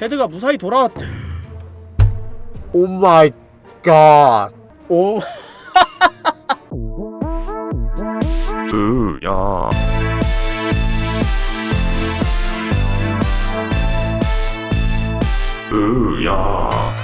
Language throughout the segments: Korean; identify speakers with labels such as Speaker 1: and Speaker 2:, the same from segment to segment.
Speaker 1: 헤드가 무사히 돌아왔
Speaker 2: 오 마이 갓.
Speaker 1: 오.
Speaker 3: 으야. 으야.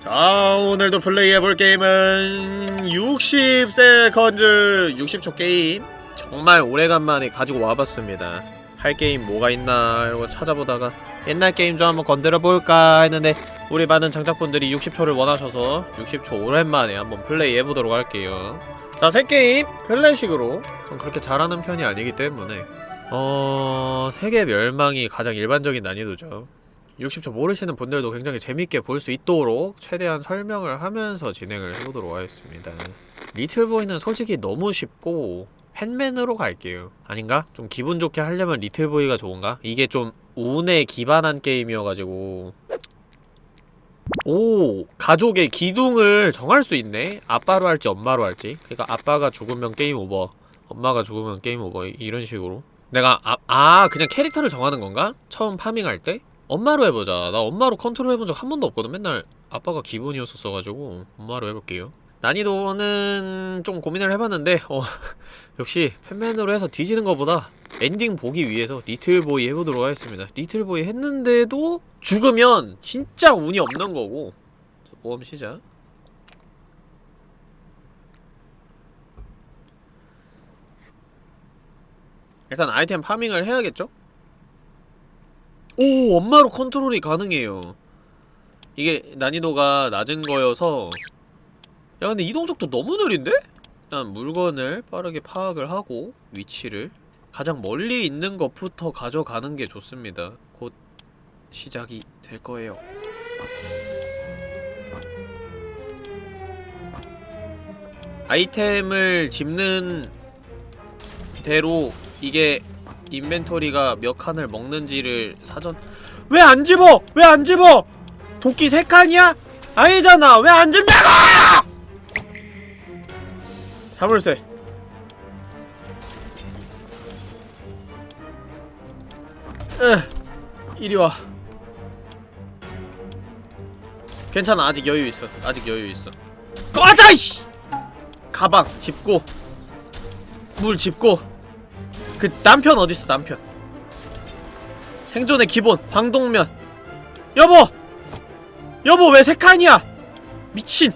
Speaker 1: 자 오늘도 플레이해볼 게임은 60세컨즈 60초 게임. 정말 오래간만에 가지고 와봤습니다 할 게임 뭐가 있나 이러고 찾아보다가 옛날 게임 좀 한번 건드려볼까 했는데 우리 많은 장작분들이 60초를 원하셔서 60초 오랜만에 한번 플레이 해보도록 할게요. 자, 새 게임 클래식으로. 전 그렇게 잘하는 편이 아니기 때문에. 어... 세계 멸망이 가장 일반적인 난이도죠. 60초 모르시는 분들도 굉장히 재밌게 볼 수 있도록 최대한 설명을 하면서 진행을 해보도록 하겠습니다. Little Boy는 솔직히 너무 쉽고 Fat Man으로 갈게요. 아닌가? 좀 기분 좋게 하려면 Little Boy가 좋은가? 이게 좀 운에 기반한 게임이어가지고 오! 가족의 기둥을 정할 수 있네? 아빠로 할지 엄마로 할지 그러니까 아빠가 죽으면 game over 엄마가 죽으면 game over 이런 식으로 내가 아, 아 그냥 캐릭터를 정하는 건가? 처음 farming할 때? 엄마로 해보자. 나 엄마로 컨트롤 해본 적 한 번도 없거든. 맨날 아빠가 기본이었었어가지고 엄마로 해볼게요. 난이도는 좀 고민을 해봤는데 어 역시 Fat Man으로 해서 뒤지는 것보다 엔딩 보기 위해서 Little Boy 해보도록 하겠습니다. Little Boy 했는데도 죽으면 진짜 운이 없는 거고 자, 모험 시작 일단 아이템 farming을 해야겠죠? 오 엄마로 컨트롤이 가능해요 이게 난이도가 낮은 거여서 야 근데 이동속도 너무 느린데? 일단 물건을 빠르게 파악을 하고 위치를 가장 멀리 있는 것부터 가져가는 게 좋습니다 곧 시작이 될 거예요 아이템을 집는 대로 이게 인벤토리가 몇 칸을 먹는지를 사전 왜 안 집어! 왜 안 집어! 도끼 세 칸이야? 아니잖아! 왜 안 집냐고! 자물쇠. 으 이리와. 괜찮아 아직 여유 있어. 아직 여유 있어. 꺼져 이씨! 가방 짚고 물 짚고. 그 남편 어딨어 남편? 생존의 기본 방독면. 여보! 여보 왜 세 칸이야? 미친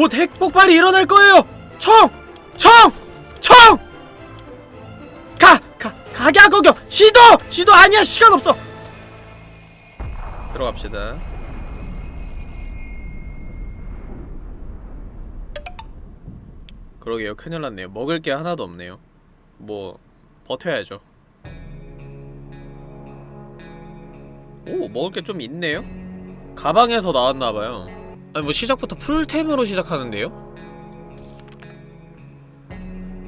Speaker 1: 곧 핵폭발이 일어날 거예요 총! 총! 총! 가! 가! 가게 거겨 시도! 시도 아니야 시간 없어 들어갑시다 그러게요 큰일 났네요 먹을 게 하나도 없네요 뭐 버텨야죠 오 먹을 게 좀 있네요 가방에서 나왔나봐요 아니 뭐 시작부터 풀템으로 시작하는데요?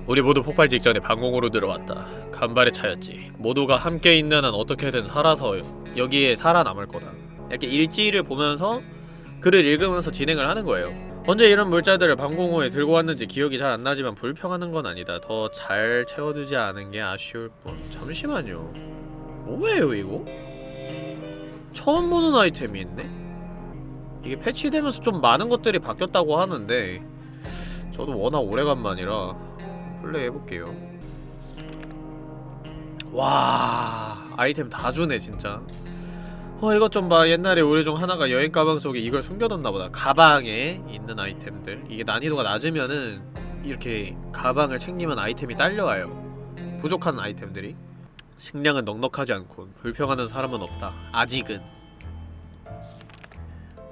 Speaker 1: 우리 모두 폭발 직전에 방공으로 들어왔다 간발의 차였지 모두가 함께 있는 한 어떻게든 살아서 여기에 살아남을 거다 이렇게 일지를 보면서 글을 읽으면서 진행을 하는 거예요 언제 이런 물자들을 방공호에 들고 왔는지 기억이 잘 안 나지만 불평하는 건 아니다. 더 잘 채워두지 않은 게 아쉬울 뿐. 잠시만요. 뭐예요 이거? 처음 보는 아이템이 있네? 이게 패치되면서 좀 많은 것들이 바뀌었다고 하는데 저도 워낙 오래간만이라 플레이 해볼게요. 와 아이템 다 주네 진짜. 어 이것 좀 봐 옛날에 우리 중 하나가 여행 가방 속에 이걸 숨겨뒀나보다. 가방에 있는 아이템들. 이게 난이도가 낮으면은 이렇게 가방을 챙기면 아이템이 딸려와요. 부족한 아이템들이. 식량은 넉넉하지 않군 불평하는 사람은 없다. 아직은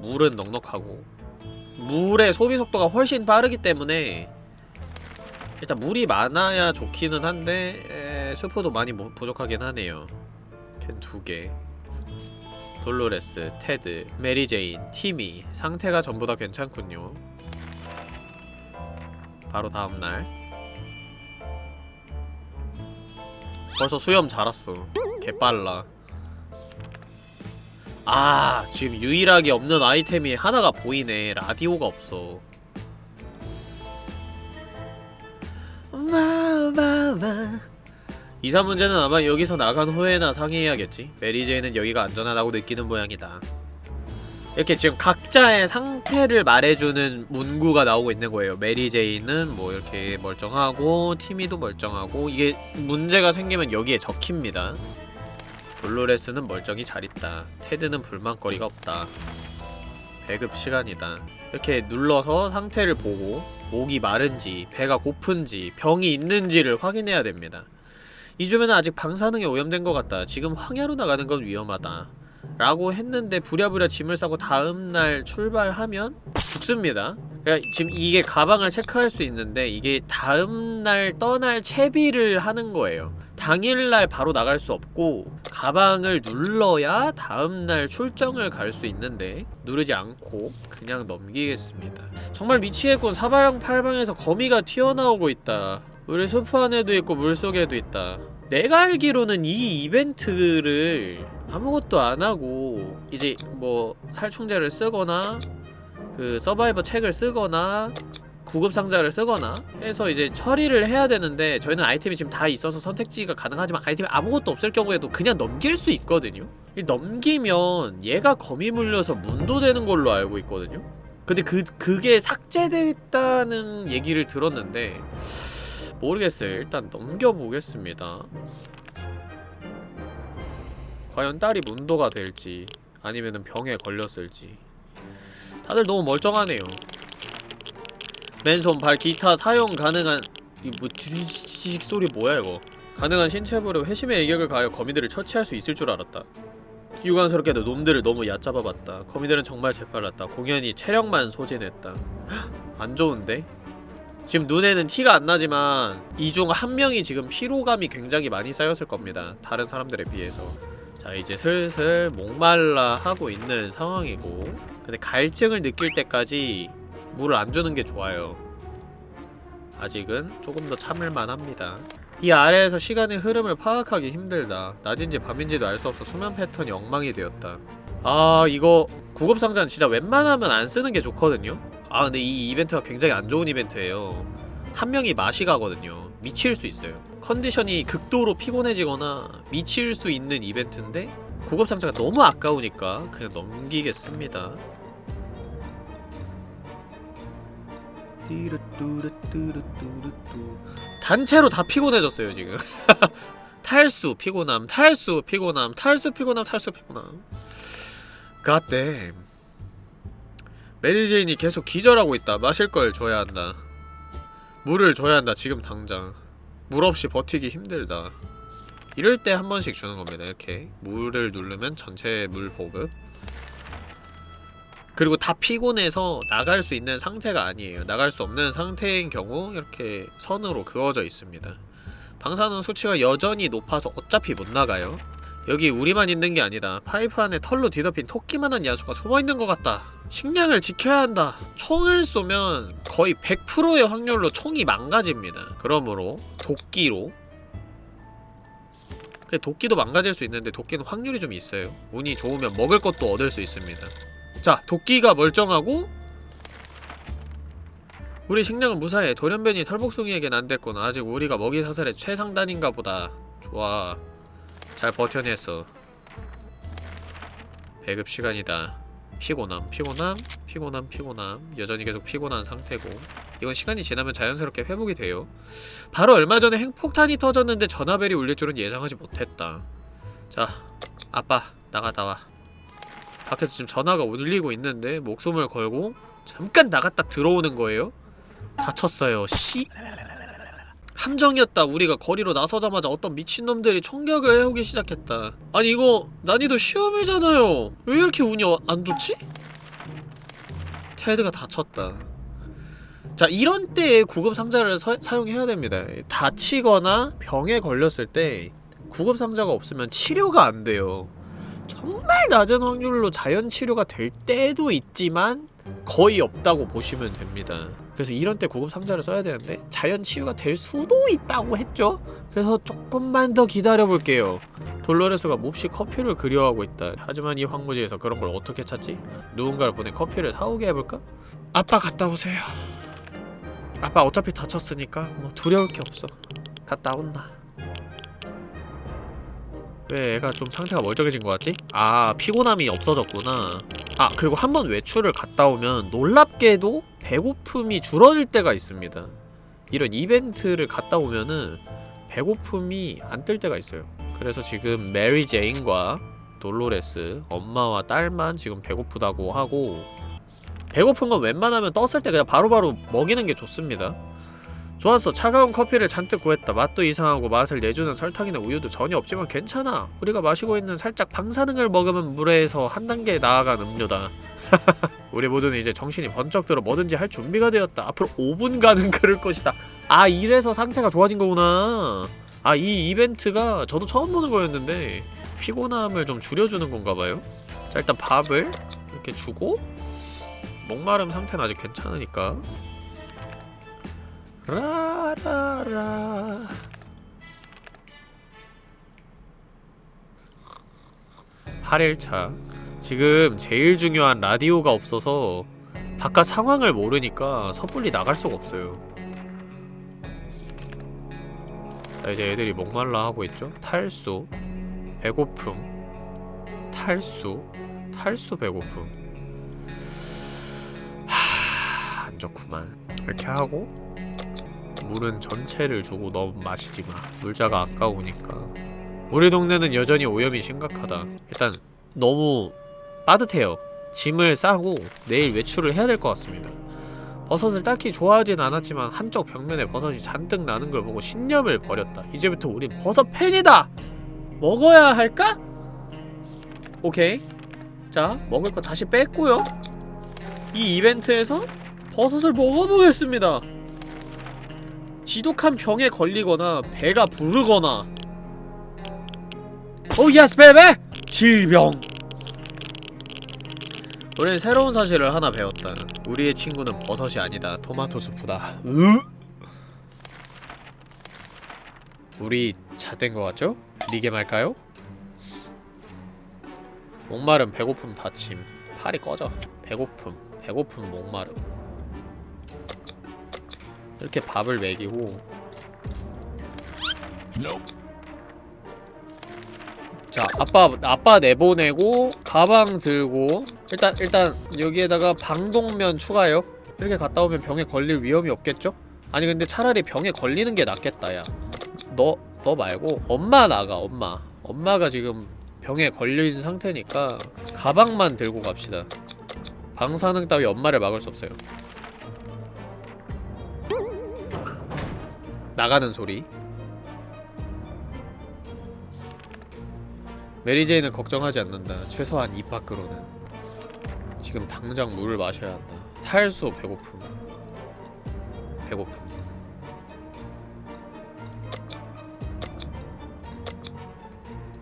Speaker 1: 물은 넉넉하고 물의 소비 속도가 훨씬 빠르기 때문에 일단 물이 많아야 좋기는 한데 에, 수프도 많이 모, 부족하긴 하네요. 캔 두개. 돌로레스, 테드, 메리제인, 티미. 상태가 전부 다 괜찮군요. 바로 다음날. 벌써 수염 자랐어. 개빨라 아 지금 유일하게 없는 아이템이 하나가 보이네. 라디오가 없어. 이사 문제는 아마 여기서 나간 후에나 상의해야겠지. 메리제이는 여기가 안전하다고 느끼는 모양이다. 이렇게 지금 각자의 상태를 말해주는 문구가 나오고 있는 거예요. 메리제이는 뭐 이렇게 멀쩡하고 티미도 멀쩡하고 이게 문제가 생기면 여기에 적힙니다 돌로레스는 멀쩡히 잘 있다. 테드는 불만거리가 없다. 배급 시간이다. 이렇게 눌러서 상태를 보고 목이 마른지 배가 고픈지 병이 있는지를 확인해야 됩니다. 이 주변은 아직 방사능에 오염된 것 같다. 지금 황야로 나가는 건 위험하다. 라고 했는데 부랴부랴 짐을 싸고 다음날 출발하면 죽습니다. 그러니까 지금 이게 가방을 체크할 수 있는데 이게 다음날 떠날 채비를 하는 거예요 당일날 바로 나갈 수 없고 가방을 눌러야 다음날 출정을 갈 수 있는데 누르지 않고 그냥 넘기겠습니다. 정말 미치겠군. 사방팔방에서 거미가 튀어나오고 있다. 우리 숲 안에도 있고 물속에도 있다. 내가 알기로는 이 이벤트를 아무것도 안하고 이제 뭐 살충제를 쓰거나 그 서바이버 책을 쓰거나 구급 상자를 쓰거나 해서 이제 처리를 해야 되는데 저희는 아이템이 지금 다 있어서 선택지가 가능하지만 아이템이 아무것도 없을 경우에도 그냥 넘길 수 있거든요. 이 넘기면 얘가 거미 물려서 문도되는 걸로 알고 있거든요. 근데 그, 그게 삭제됐다는 얘기를 들었는데 모르겠어요. 일단 넘겨보겠습니다. 과연 딸이 문도가 될지 아니면은 병에 걸렸을지. 다들 너무 멀쩡하네요 맨손, 발, 기타 사용 가능한 이뭐 지식 소리 뭐야 이거? 가능한 신체부로 회심의 일격을 가하여 거미들을 처치할 수 있을 줄 알았다. 유관스럽게도 놈들을 너무 얕잡아봤다. 거미들은 정말 재빨랐다. 공연히 체력만 소진했다. 헉, 안 좋은데? 지금 눈에는 티가 안 나지만 이 중 한 명이 지금 피로감이 굉장히 많이 쌓였을 겁니다. 다른 사람들에 비해서. 자 이제 슬슬 목말라 하고 있는 상황이고. 근데 갈증을 느낄 때까지 물을 안 주는 게 좋아요. 아직은 조금 더 참을만 합니다. 이 아래에서 시간의 흐름을 파악하기 힘들다. 낮인지 밤인지도 알 수 없어 수면 패턴이 엉망이 되었다. 아 이거 구급상자는 진짜 웬만하면 안 쓰는 게 좋거든요? 아 근데 이 이벤트가 굉장히 안 좋은 이벤트예요. 한 명이 맛이 가거든요. 미칠 수 있어요. 컨디션이 극도로 피곤해지거나 미칠 수 있는 이벤트인데 구급상자가 너무 아까우니까 그냥 넘기겠습니다. 단체로 다 피곤해졌어요 지금. 탈수 피곤함 탈수 피곤함 탈수 피곤함 탈수 피곤함. Goddamn 메리제인이 계속 기절하고 있다. 마실 걸 줘야 한다. 물을 줘야 한다 지금 당장. 물 없이 버티기 힘들다. 이럴 때 한 번씩 주는 겁니다 이렇게. 물을 누르면 전체 물 보급 그리고 다 피곤해서 나갈 수 있는 상태가 아니에요. 나갈 수 없는 상태인 경우 이렇게 선으로 그어져 있습니다. 방사능 수치가 여전히 높아서 어차피 못 나가요. 여기 우리만 있는 게 아니다. 파이프 안에 털로 뒤덮인 토끼만한 야수가 숨어있는 것 같다. 식량을 지켜야 한다. 총을 쏘면 거의 100%의 확률로 총이 망가집니다. 그러므로 도끼로 도끼도 망가질 수 있는데 도끼는 확률이 좀 있어요. 운이 좋으면 먹을 것도 얻을 수 있습니다. 자, 도끼가 멀쩡하고 우리 식량은 무사해. 돌연변이 털복숭이에겐 안됐구나. 아직 우리가 먹이 사슬의 최상단인가 보다. 좋아. 잘 버텨냈어. 배급 시간이다. 피곤함, 피곤함, 피곤함, 피곤함. 여전히 계속 피곤한 상태고. 이건 시간이 지나면 자연스럽게 회복이 돼요. 바로 얼마 전에 핵폭탄이 터졌는데 전화벨이 울릴 줄은 예상하지 못했다. 자, 아빠, 나가다 와. 밖에서 지금 전화가 울리고 있는데 목숨을 걸고 잠깐 나갔다 들어오는 거예요? 다쳤어요. 시 함정이었다. 우리가 거리로 나서자마자 어떤 미친놈들이 총격을 해오기 시작했다. 아니 이거 난이도 시험이잖아요. 왜 이렇게 운이 어- 안 좋지? 테드가 다쳤다. 자 이런 때에 구급 상자를 서- 사용해야 됩니다. 다치거나 병에 걸렸을 때 구급 상자가 없으면 치료가 안 돼요. 정말 낮은 확률로 자연 치료가 될 때도 있지만 거의 없다고 보시면 됩니다. 그래서 이런 때 구급 상자를 써야 되는데 자연 치유가 될 수도 있다고 했죠. 그래서 조금만 더 기다려 볼게요. 돌로레스가 몹시 커피를 그리워하고 있다. 하지만 이 황무지에서 그런 걸 어떻게 찾지? 누군가를 보내 커피를 사오게 해볼까? 아빠 갔다 오세요. 아빠 어차피 다쳤으니까 뭐 두려울 게 없어. 갔다 온다. 왜 애가 좀 상태가 멀쩡해진 것 같지? 아 피곤함이 없어졌구나. 아 그리고 한 번 외출을 갔다 오면 놀랍게도 배고픔이 줄어들 때가 있습니다. 이런 이벤트를 갔다 오면은 배고픔이 안 뜰 때가 있어요. 그래서 지금 메리 제인과 돌로레스 엄마와 딸만 지금 배고프다고 하고 배고픈 건 웬만하면 떴을 때 그냥 바로바로 먹이는 게 좋습니다 좋았어. 차가운 커피를 잔뜩 구했다. 맛도 이상하고 맛을 내주는 설탕이나 우유도 전혀 없지만 괜찮아. 우리가 마시고 있는 살짝 방사능을 먹으면 물에서 한 단계 나아간 음료다. 우리 모두는 이제 정신이 번쩍 들어 뭐든지 할 준비가 되었다. 앞으로 5분간은 그럴 것이다. 아 이래서 상태가 좋아진 거구나. 아 이 이벤트가 저도 처음 보는 거였는데 피곤함을 좀 줄여주는 건가봐요. 자 일단 밥을 이렇게 주고 목마름 상태는 아직 괜찮으니까 라라라. 8일차. 지금 제일 중요한 라디오가 없어서 바깥 상황을 모르니까 섣불리 나갈 수가 없어요. 자 이제 애들이 목말라 하고 있죠? 탈수 배고픔 탈수 탈수 배고픔. 하... 안 좋구만. 이렇게 하고 물은 전체를 주고 너무 마시지마 물자가 아까우니까. 우리 동네는 여전히 오염이 심각하다. 일단 너무 빠듯해요. 짐을 싸고 내일 외출을 해야 될 것 같습니다. 버섯을 딱히 좋아하진 않았지만 한쪽 벽면에 버섯이 잔뜩 나는 걸 보고 신념을 버렸다. 이제부터 우린 버섯 팬이다! 먹어야 할까? 오케이. 자 먹을 거 다시 뺐고요. 이 이벤트에서 버섯을 먹어보겠습니다 지독한 병에 걸리거나 배가 부르거나 oh yes baby! 질병 우리는 새로운 사실을 하나 배웠다 우리의 친구는 버섯이 아니다 토마토 수프다 으? 우리 잣된 것 같죠? 리게 말까요? 목마름 배고픔 다침 팔이 꺼져 배고픔 배고픔 목마름 이렇게 밥을 먹이고. 자 아빠 아빠 내보내고 가방 들고 일단 일단 여기에다가 방독면 추가요. 이렇게 갔다 오면 병에 걸릴 위험이 없겠죠? 아니 근데 차라리 병에 걸리는 게 낫겠다 야너 너 말고 엄마 나가 엄마. 엄마가 지금 병에 걸린 상태니까 가방만 들고 갑시다. 방사능 따위 엄마를 막을 수 없어요 나가는 소리. 메리제이는 걱정하지 않는다. 최소한 입 밖으로는. 지금 당장 물을 마셔야 한다. 탈수 배고픔. 배고픔.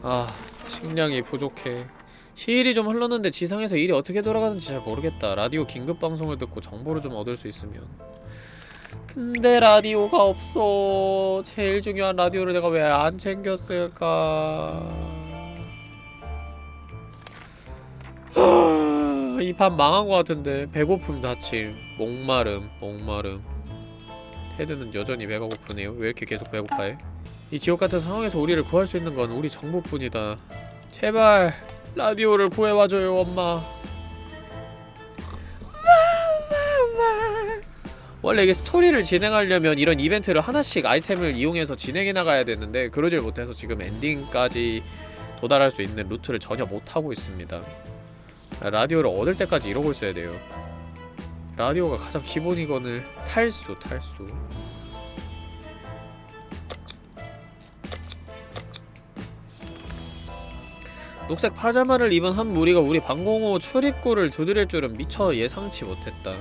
Speaker 1: 아 식량이 부족해. 시일이 좀 흘렀는데 지상에서 일이 어떻게 돌아가는지 잘 모르겠다. 라디오 긴급 방송을 듣고 정보를 좀 얻을 수 있으면 근데 라디오가 없어. 제일 중요한 라디오를 내가 왜 안 챙겼을까? 이판 망한 것 같은데. 배고픔 다침. 목마름 목마름. 테드는 여전히 배가 고프네요. 왜 이렇게 계속 배고파해? 이 지옥같은 상황에서 우리를 구할 수 있는 건 우리 정보뿐이다. 제발 라디오를 구해와줘요 엄마 원래 이게 스토리를 진행하려면 이런 이벤트를 하나씩 아이템을 이용해서 진행해 나가야 되는데 그러질 못해서 지금 엔딩까지 도달할 수 있는 루트를 전혀 못하고 있습니다. 라디오를 얻을 때까지 이러고 있어야 돼요. 라디오가 가장 기본이거늘 탈수 탈수. 녹색 파자마를 입은 한 무리가 우리 방공호 출입구를 두드릴 줄은 미처 예상치 못했다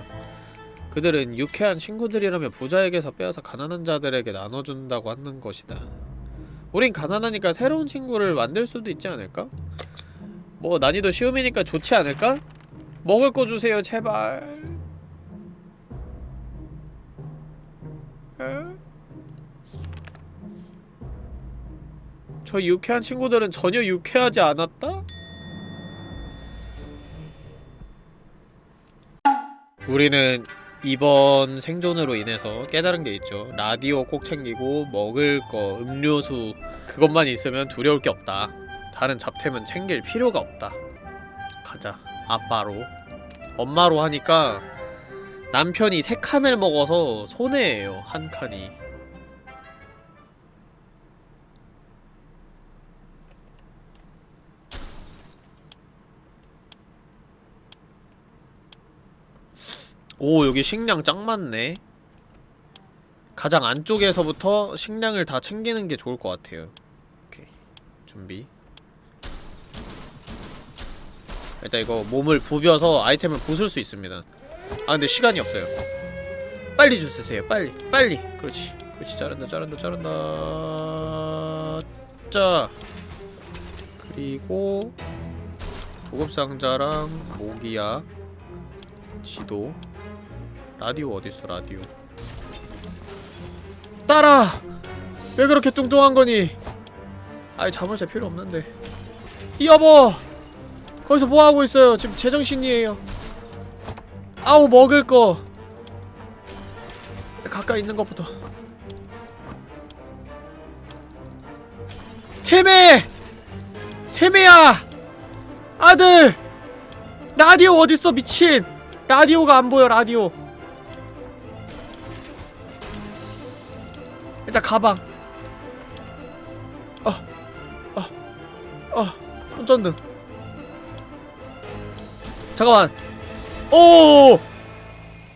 Speaker 1: 그들은 유쾌한 친구들이라며 부자에게서 빼앗아 가난한 자들에게 나눠준다고 하는 것이다 우린 가난하니까 새로운 친구를 만들 수도 있지 않을까? 뭐 난이도 쉬움이니까 좋지 않을까? 먹을 거 주세요 제발 에? 저 유쾌한 친구들은 전혀 유쾌하지 않았다? 우리는 이번 생존으로 인해서 깨달은 게 있죠. 라디오 꼭 챙기고 먹을 거, 음료수 그것만 있으면 두려울 게 없다. 다른 잡템은 챙길 필요가 없다. 가자. 아빠로. 엄마로 하니까 남편이 세 칸을 먹어서 손해예요 한 칸이 오 여기 식량 짱 많네. 가장 안쪽에서부터 식량을 다 챙기는 게 좋을 것 같아요. 오케이 준비. 일단 이거 몸을 부벼서 아이템을 부술 수 있습니다. 아 근데 시간이 없어요. 빨리 줄 쓰세요 빨리. 빨리. 그렇지 그렇지. 자른다 자른다 자른다. 자 그리고 보급상자랑 모기약 지도 라디오 어딨어 라디오? 딸아 왜 그렇게 뚱뚱한 거니? 아이 자물쇠 필요 없는데. 이 여보! 거기서 뭐 하고 있어요? 지금 제정신이에요. 아우 먹을 거. 가까이 있는 것부터. 태메 태메야! 아들! 라디오 어딨어 미친? 라디오가 안 보여 라디오 일단 가방. 어, 어, 어, 손전등. 잠깐만. 오!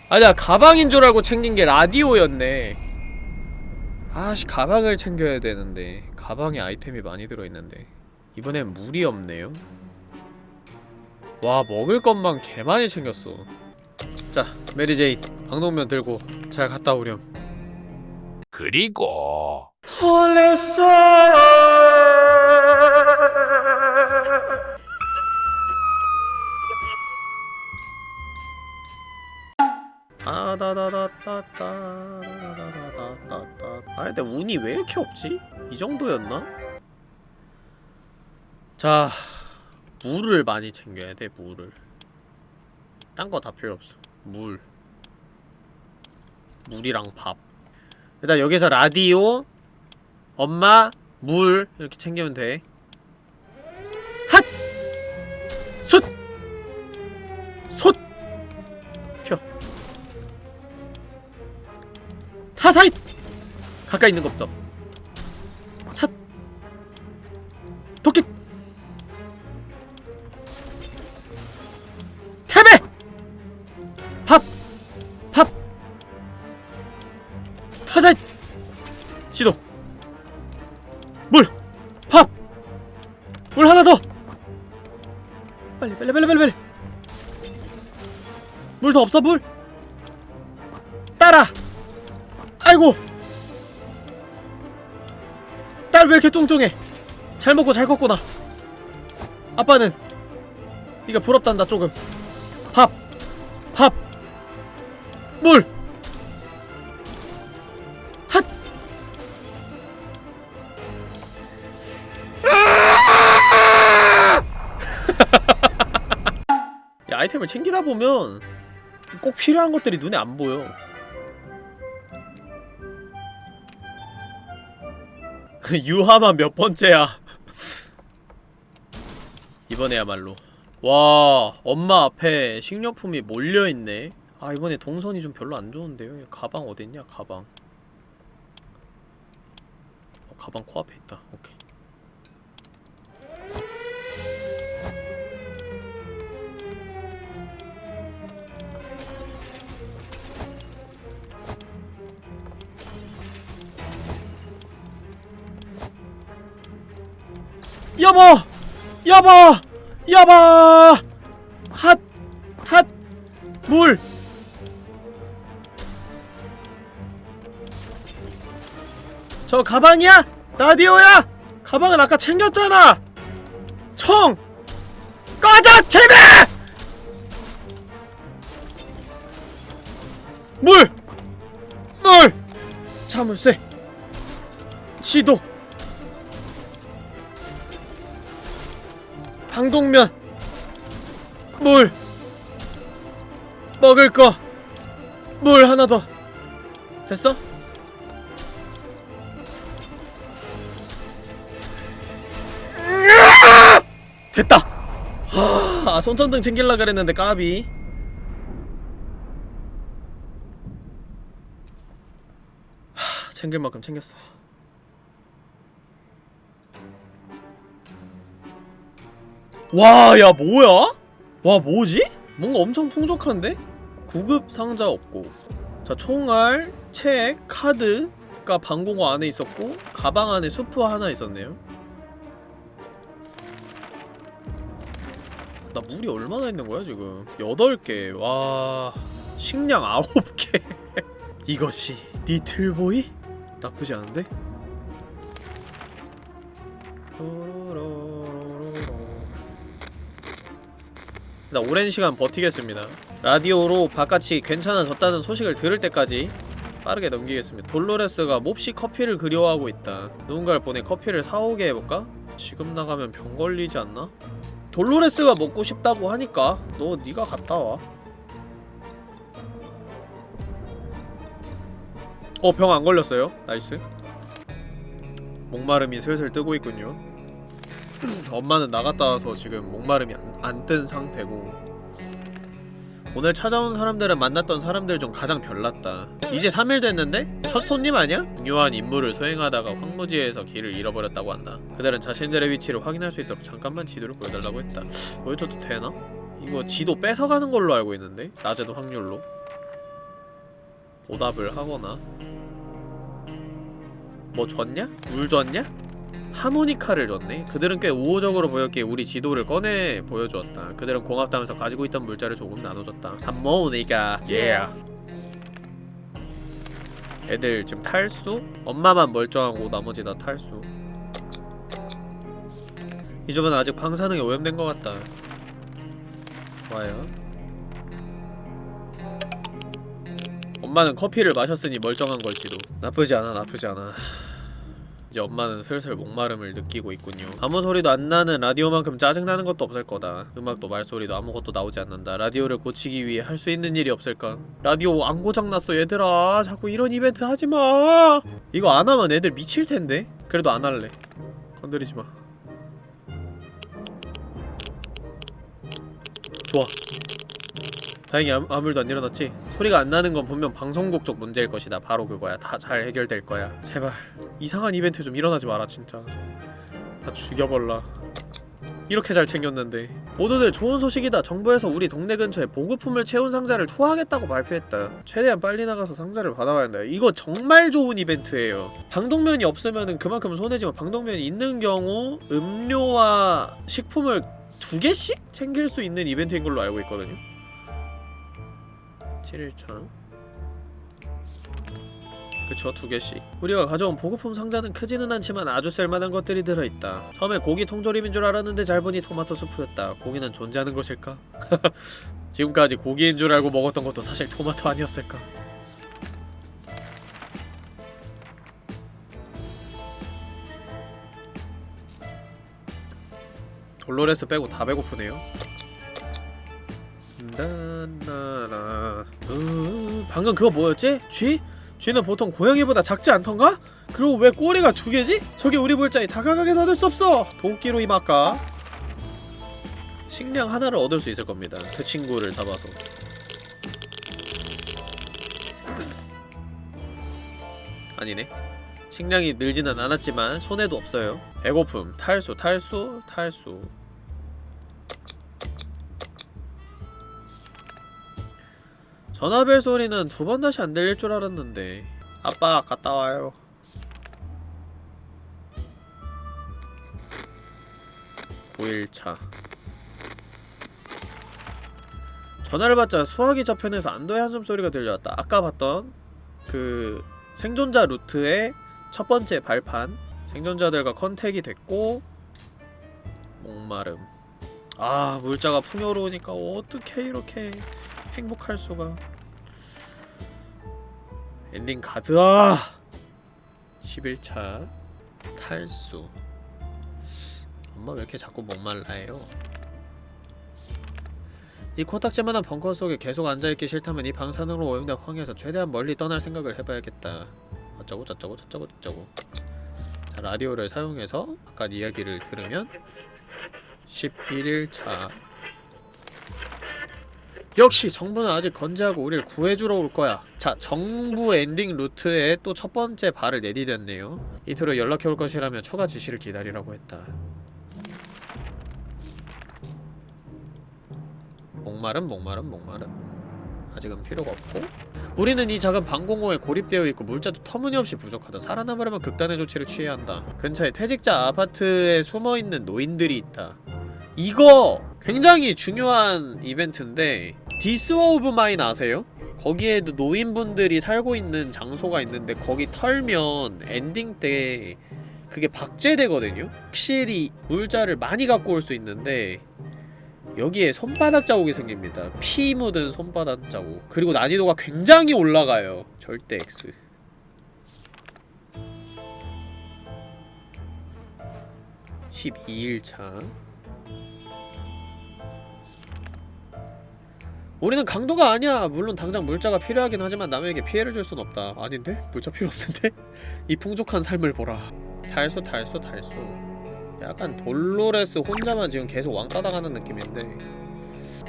Speaker 1: 아니야 가방인 줄 알고 챙긴 게 라디오였네. 아씨 가방을 챙겨야 되는데. 가방에 아이템이 많이 들어있는데. 이번엔 물이 없네요. 와 먹을 것만 개 많이 챙겼어. 자 메리제이 방독면 들고 잘 갔다 오렴
Speaker 3: 그리고
Speaker 1: 홀렸어 따다다다다다다다다다다. 아 근데 운이 왜 이렇게 없지? 이 정도였나? 자 물을 많이 챙겨야 돼 물을. 딴 거 다 필요 없어. 물. 물이랑 밥 일단 여기서 라디오 엄마 물 이렇게 챙기면 돼 핫! 숫! 솥! 펴 타사잇! 가까이 있는 것부터 먹고 잘 컸구나 아빠는 네가 부럽단다 조금 밥! 밥! 물! 핫! 야 아이템을 챙기다 보면 꼭 필요한 것들이 눈에 안 보여 유하만 몇 번째야 이번에야말로. 와 엄마 앞에 식료품이 몰려있네. 아 이번에 동선이 좀 별로 안 좋은데요? 가방 어딨냐 가방. 어, 가방 코앞에 있다. 오케이. 여보! 여보! 여보! 핫! 핫! 물! 저 가방이야? 라디오야? 가방은 아까 챙겼잖아! 총! 꺼져! 제발! 물! 물! 자물쇠 지도 방독면 물 먹을 거 물 하나 더 됐어? 됐다! 하, 아, 손전등 챙길라 그랬는데 까비 하, 챙길 만큼 챙겼어 와, 야, 뭐야? 와, 뭐지? 뭔가 엄청 풍족한데? 구급 상자 없고 자, 총알, 책, 카드가 방공호 안에 있었고 가방 안에 수프 하나 있었네요 나 물이 얼마나 있는 거야 지금 8개 와 식량 9개 이것이 리틀보이? 나쁘지 않은데? 나 오랜 시간 버티겠습니다 라디오로 바깥이 괜찮아졌다는 소식을 들을 때까지 빠르게 넘기겠습니다 돌로레스가 몹시 커피를 그리워하고 있다 누군가를 보내 커피를 사오게 해볼까? 지금 나가면 병 걸리지 않나? 돌로레스가 먹고 싶다고 하니까 너 네가 갔다 와. 어, 병 안 걸렸어요. nice. 목마름이 슬슬 뜨고 있군요. 엄마는 나갔다 와서 지금 목마름이 안 뜬 상태고 오늘 찾아온 사람들은 만났던 사람들 중 가장 별났다. 이제 3일 됐는데? 첫 손님 아니야? 중요한 임무를 수행하다가 황무지에서 길을 잃어버렸다고 한다. 그들은 자신들의 위치를 확인할 수 있도록 잠깐만 지도를 보여달라고 했다. 보여줘도 되나? 이거 지도 뺏어가는 걸로 알고 있는데? 낮은 확률로. 보답을 하거나 뭐 줬냐? 물 줬냐? 하모니카를 줬네? 그들은 꽤 우호적으로 보였기에 우리 지도를 꺼내 보여주었다. 그들은 고맙다면서 가지고 있던 물자를 조금 나눠줬다. 하모니카, 예. 애들 지금 탈수? 엄마만 멀쩡하고 나머지 다 탈수. 이 집은 아직 방사능에 오염된 것 같다. 좋아요. 엄마는 커피를 마셨으니 멀쩡한 걸지도. 나쁘지 않아, 나쁘지 않아. 이제 엄마는 슬슬 목마름을 느끼고 있군요. 아무 소리도 안 나는 라디오만큼 짜증나는 것도 없을 거다. 음악도 말소리도 아무것도 나오지 않는다. 라디오를 고치기 위해 할 수 있는 일이 없을까? 라디오 안 고장났어 얘들아. 자꾸 이런 이벤트 하지마. 이거 안 하면 애들 미칠 텐데. 그래도 안 할래. 건드리지 마. 좋아 다행히 아무, 아무 일도 안 일어났지? 소리가 안 나는 건 분명 방송국 쪽 문제일 것이다. 바로 그거야. 다 잘 해결될 거야. 제발. 이상한 이벤트 좀 일어나지 마라 진짜. 다 죽여버라. 이렇게 잘 챙겼는데. 모두들 좋은 소식이다. 정부에서 우리 동네 근처에 보급품을 채운 상자를 투하하겠다고 발표했다. 최대한 빨리 나가서 상자를 받아와야 한다. 이거 정말 좋은 이벤트예요. 방독면이 없으면은 그만큼 손해지만 방독면이 있는 경우 음료와 식품을 두 개씩 챙길 수 있는 이벤트인 걸로 알고 있거든요 7일차 그쵸 두 개씩. 우리가 가져온 보급품 상자는 크지는 않지만 아주 쓸만한 것들이 들어있다. 처음에 고기 통조림인 줄 알았는데 잘 보니 토마토 수프였다. 고기는 존재하는 것일까? 지금까지 고기인 줄 알고 먹었던 것도 사실 토마토 아니었을까? 돌로레스 빼고 다 배고프네요 나나나 어, 방금 그거 뭐였지? 쥐? 쥐는 보통 고양이보다 작지 않던가? 그리고 왜 꼬리가 두 개지? 저게 우리 물자에 다가가게 놔둘 수 없어! 도끼로 임할까? 식량 하나를 얻을 수 있을 겁니다. 그 친구를 잡아서. 아니네. 식량이 늘지는 않았지만 손해도 없어요. 배고픔, 탈수, 탈수, 탈수. 전화벨 소리는 두 번 다시 안 들릴 줄 알았는데. 아빠 갔다 와요. (9일차) 전화를 받자 수화기 저편에서 안도의 한숨 소리가 들려왔다. 아까 봤던 그 생존자 루트의 첫 번째 발판. 생존자들과 contact이 됐고 목마름. 아 물자가 풍요로우니까 어떻게 이렇게 행복할 수가. 엔딩 가즈아 11일차 탈수. 엄마 왜 이렇게 자꾸 목말라해요? 이 코딱지만한 벙커 속에 계속 앉아있기 싫다면 이 방사능으로 오염된 황야에서 최대한 멀리 떠날 생각을 해봐야겠다. 어쩌고 저쩌고 저쩌고 저쩌고. 자 라디오를 사용해서 아까 이야기를 들으면 11일차 역시 정부는 아직 건재하고 우리를 구해주러 올 거야. 자 정부 엔딩 루트에 또 첫 번째 발을 내디뎠네요. 이틀후 연락해 올 것이라며 추가 지시를 기다리라고 했다. 목마름 목마름 목마름. 아직은 필요가 없고. 우리는 이 작은 방공호에 고립되어 있고 물자도 터무니없이 부족하다. 살아남으려면 극단의 조치를 취해야 한다. 근처에 퇴직자 아파트에 숨어있는 노인들이 있다. 이거 굉장히 중요한 이벤트인데 This War of Mine 아세요? 거기에도 노인분들이 살고 있는 장소가 있는데 거기 털면 엔딩 때 그게 박제되거든요? 확실히 물자를 많이 갖고 올 수 있는데 여기에 손바닥 자국이 생깁니다. 피 묻은 손바닥 자국. 그리고 난이도가 굉장히 올라가요. 절대 X. (12일차) 우리는 강도가 아니야. 물론 당장 물자가 필요하긴 하지만 남에게 피해를 줄 순 없다. 아닌데? 물자 필요 없는데? 이 풍족한 삶을 보라. 달수 달수 달수 약간 돌로레스 혼자만 지금 계속 왕따 당하는 느낌인데.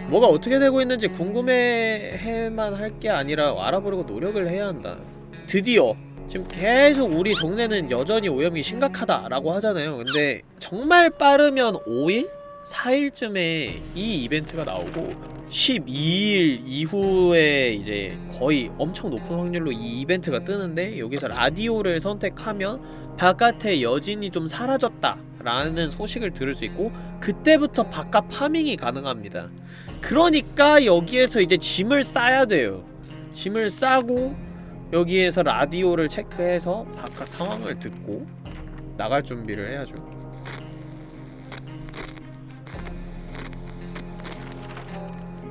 Speaker 1: 뭐가 어떻게 되고 있는지 궁금해해만 할 게 아니라 알아보려고 노력을 해야 한다. 드디어. 지금 계속 우리 동네는 여전히 오염이 심각하다라고 하잖아요. 근데 정말 빠르면 5일? 4일쯤에 이 이벤트가 나오고 12일 이후에 이제 거의 엄청 높은 확률로 이 이벤트가 뜨는데 여기서 라디오를 선택하면 바깥에 여진이 좀 사라졌다 라는 소식을 들을 수 있고 그때부터 바깥 파밍이 가능합니다. 그러니까 여기에서 이제 짐을 싸야 돼요. 짐을 싸고 여기에서 라디오를 체크해서 바깥 상황을 듣고 나갈 준비를 해야죠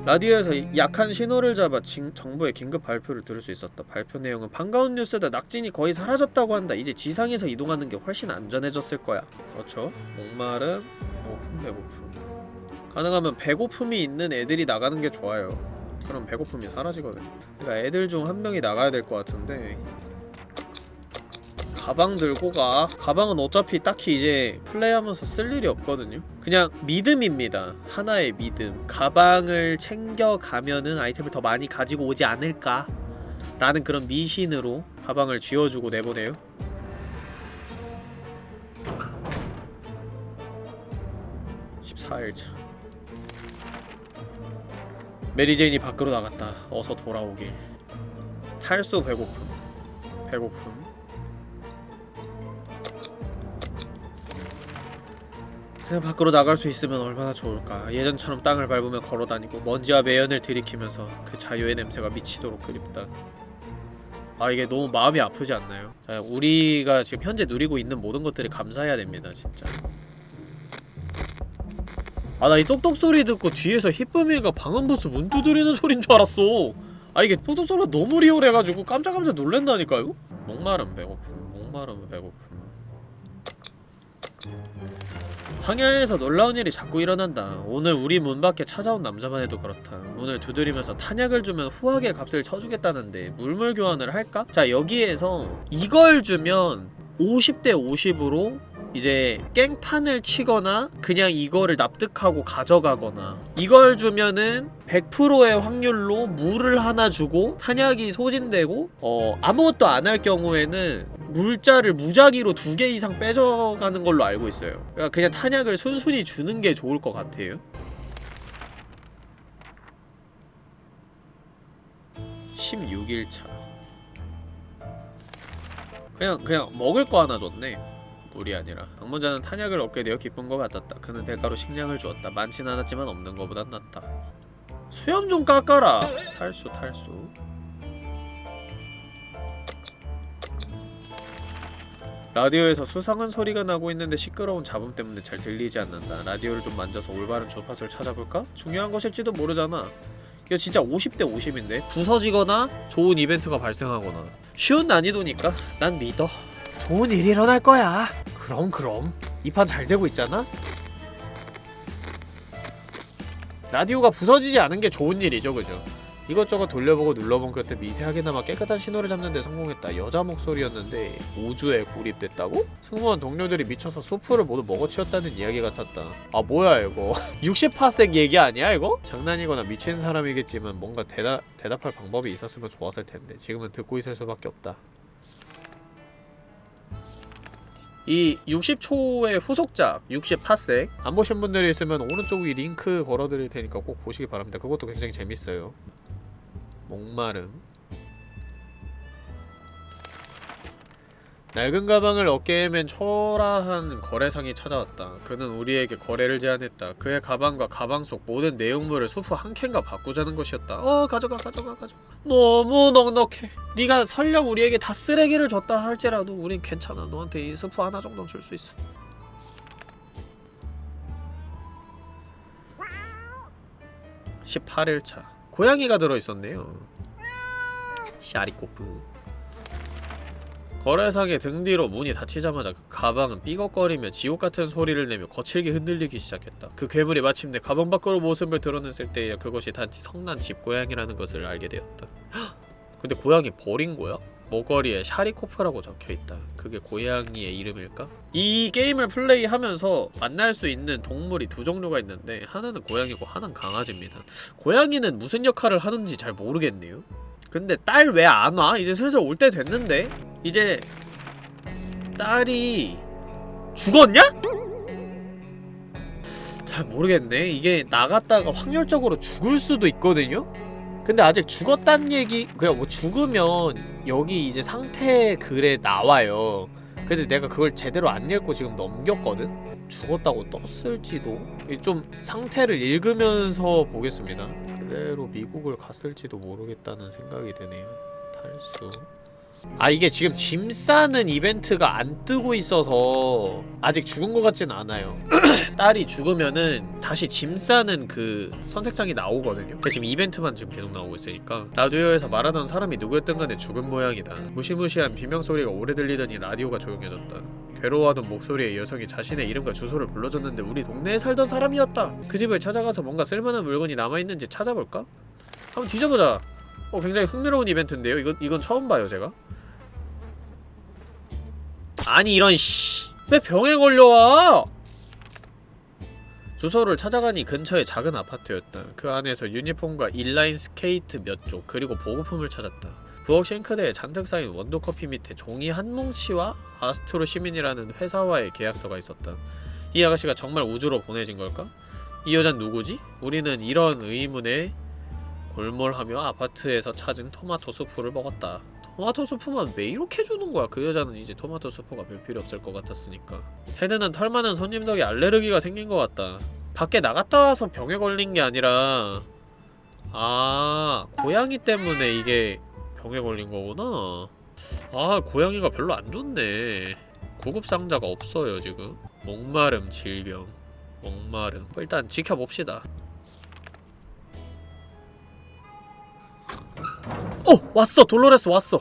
Speaker 1: 라디오에서 약한 신호를 잡아 진, 정부의 긴급 발표를 들을 수 있었다. 발표 내용은 반가운 뉴스다. 낙진이 거의 사라졌다고 한다. 이제 지상에서 이동하는 게 훨씬 안전해졌을 거야. 그렇죠. 목마름, 배고픔, 배고픔. 가능하면 배고픔이 있는 애들이 나가는 게 좋아요. 그럼 배고픔이 사라지거든요. 그러니까 애들 중 한 명이 나가야 될 것 같은데 가방 들고 가. 가방은 어차피 딱히 이제 플레이하면서 쓸 일이 없거든요. 그냥 믿음입니다. 하나의 믿음. 가방을 챙겨가면은 아이템을 더 많이 가지고 오지 않을까? 라는 그런 미신으로 가방을 쥐어주고 내보내요. (14일차) 메리제인이 밖으로 나갔다. 어서 돌아오길. 탈수 배고픔. 배고픔 그냥 밖으로 나갈 수 있으면 얼마나 좋을까. 예전처럼 땅을 밟으며 걸어다니고 먼지와 매연을 들이키면서 그 자유의 냄새가 미치도록 그립다. 아 이게 너무 마음이 아프지 않나요? 자, 우리가 지금 현재 누리고 있는 모든 것들이 감사해야 됩니다 진짜. 아 나 이 똑똑 소리 듣고 뒤에서 히쁨이가 방음부스 문 두드리는 소린 줄 알았어. 아 이게 똑똑 소리가 너무 리얼해가지고 깜짝깜짝 놀랜다니까요? 목마름 배고픔 목마름 배고픔 황야에서 놀라운 일이 자꾸 일어난다. 오늘 우리 문 밖에 찾아온 남자만 해도 그렇다. 문을 두드리면서 탄약을 주면 후하게 값을 쳐주겠다는데 물물 교환을 할까? 자 여기에서 이걸 주면 50대 50으로 이제 깽판을 치거나 그냥 이거를 납득하고 가져가거나 이걸 주면은 100%의 확률로 물을 하나 주고 탄약이 소진되고 어 아무것도 안 할 경우에는 물자를 무작위로 두 개 이상 빼져가는 걸로 알고 있어요. 그러니까 그냥 탄약을 순순히 주는 게 좋을 것 같아요. 16일차. 그냥 그냥 먹을 거 하나 줬네 물이 아니라 방문자는 탄약을 얻게 되어 기쁜 것 같았다. 그는 대가로 식량을 주었다. 많진 않았지만 없는 것보단 낫다. 수염 좀 깎아라. 탈수 탈수. 라디오에서 수상한 소리가 나고 있는데 시끄러운 잡음 때문에 잘 들리지 않는다. 라디오를 좀 만져서 올바른 주파수를 찾아볼까? 중요한 것일지도 모르잖아. 이거 진짜 50대 50인데? 부서지거나 좋은 이벤트가 발생하거나. 쉬운 난이도니까 난 믿어 좋은 일이 일어날 거야 그럼 그럼 이 판 잘 되고 있잖아? 라디오가 부서지지 않은 게 좋은 일이죠 그죠 이것저것 돌려보고 눌러본 끝에 미세하게나마 깨끗한 신호를 잡는 데 성공했다. 여자 목소리였는데 우주에 고립됐다고? 승무원 동료들이 미쳐서 수프를 모두 먹어치웠다는 이야기 같았다. 아 뭐야 이거 60파색 얘기 아니야 이거? 장난이거나 미친 사람이겠지만 뭔가 대답, 대답할 방법이 있었으면 좋았을 텐데 지금은 듣고 있을 수밖에 없다. 이 60초의 후속작 60파색 안 보신 분들이 있으면 오른쪽 위 링크 걸어드릴 테니까 꼭 보시기 바랍니다. 그것도 굉장히 재밌어요. 목마름 낡은 가방을 어깨에 맨 초라한 거래상이 찾아왔다. 그는 우리에게 거래를 제안했다. 그의 가방과 가방 속 모든 내용물을 수프 한 캔과 바꾸자는 것이었다. 어 가져가 가져가 가져가. 너무 넉넉해. 네가 설령 우리에게 다 쓰레기를 줬다 할지라도 우린 괜찮아. 너한테 이 수프 하나 정도는 줄 수 있어. (18일차) 고양이가 들어있었네요 샤리코프 거래상의 등 뒤로 문이 닫히자마자 그 가방은 삐걱거리며 지옥같은 소리를 내며 거칠게 흔들리기 시작했다. 그 괴물이 마침내 가방 밖으로 모습을 드러냈을 때에야 그것이 단지 성난 집고양이라는 것을 알게 되었다. 헉! 근데 고양이 버린 거야? 목걸이에 샤리코프라고 적혀있다. 그게 고양이의 이름일까? 이 게임을 플레이하면서 만날 수 있는 동물이 두 종류가 있는데 하나는 고양이고 하나는 강아지입니다. 고양이는 무슨 역할을 하는지 잘 모르겠네요. 근데 딸 왜 안 와? 이제 슬슬 올 때 됐는데? 이제 딸이 죽었냐? 잘 모르겠네. 이게 나갔다가 확률적으로 죽을 수도 있거든요? 근데 아직 죽었단 얘기 그냥 뭐 죽으면 여기 이제 상태 글에 나와요. 근데 내가 그걸 제대로 안 읽고 지금 넘겼거든? 죽었다고 떴을지도 이좀 상태를 읽으면서 보겠습니다. 그대로 미국을 갔을지도 모르겠다는 생각이 드네요. 탈수. 아 이게 지금 짐 싸는 이벤트가 안 뜨고 있어서 아직 죽은 것 같진 않아요. 딸이 죽으면은 다시 짐 싸는 그 선택장이 나오거든요. 근데 지금 이벤트만 지금 계속 나오고 있으니까. 라디오에서 말하던 사람이 누구였든 간에 죽은 모양이다. 무시무시한 비명소리가 오래 들리더니 라디오가 조용해졌다. 괴로워하던 목소리의 여성이 자신의 이름과 주소를 불러줬는데 우리 동네에 살던 사람이었다. 그 집을 찾아가서 뭔가 쓸만한 물건이 남아있는지 찾아볼까? 한번 뒤져보자 어 굉장히 흥미로운 이벤트인데요 이건, 이건 처음 봐요 제가 아니 이런 씨. 왜 병에 걸려와? 주소를 찾아가니 근처의 작은 아파트였다. 그 안에서 유니폼과 인라인 스케이트 몇 짝, 그리고 보급품을 찾았다. 부엌 싱크대에 잔뜩 쌓인 원두커피 밑에 종이 한 뭉치와 아스트로 시민이라는 회사와의 계약서가 있었다. 이 아가씨가 정말 우주로 보내진 걸까? 이 여잔 누구지? 우리는 이런 의문에 골몰하며 아파트에서 찾은 토마토 수프를 먹었다. 토마토 수프만 왜 이렇게 주는 거야? 그 여자는 이제 토마토 수프가 별 필요 없을 것 같았으니까. 헤드는 털 많은 손님 덕에 알레르기가 생긴 것 같다. 밖에 나갔다 와서 병에 걸린 게 아니라 아 고양이 때문에 이게 병에 걸린 거구나. 아 고양이가 별로 안 좋네. 구급 상자가 없어요 지금. 목마름 질병. 목마름. 일단 지켜봅시다. 어! 왔어! 돌로레스 왔어!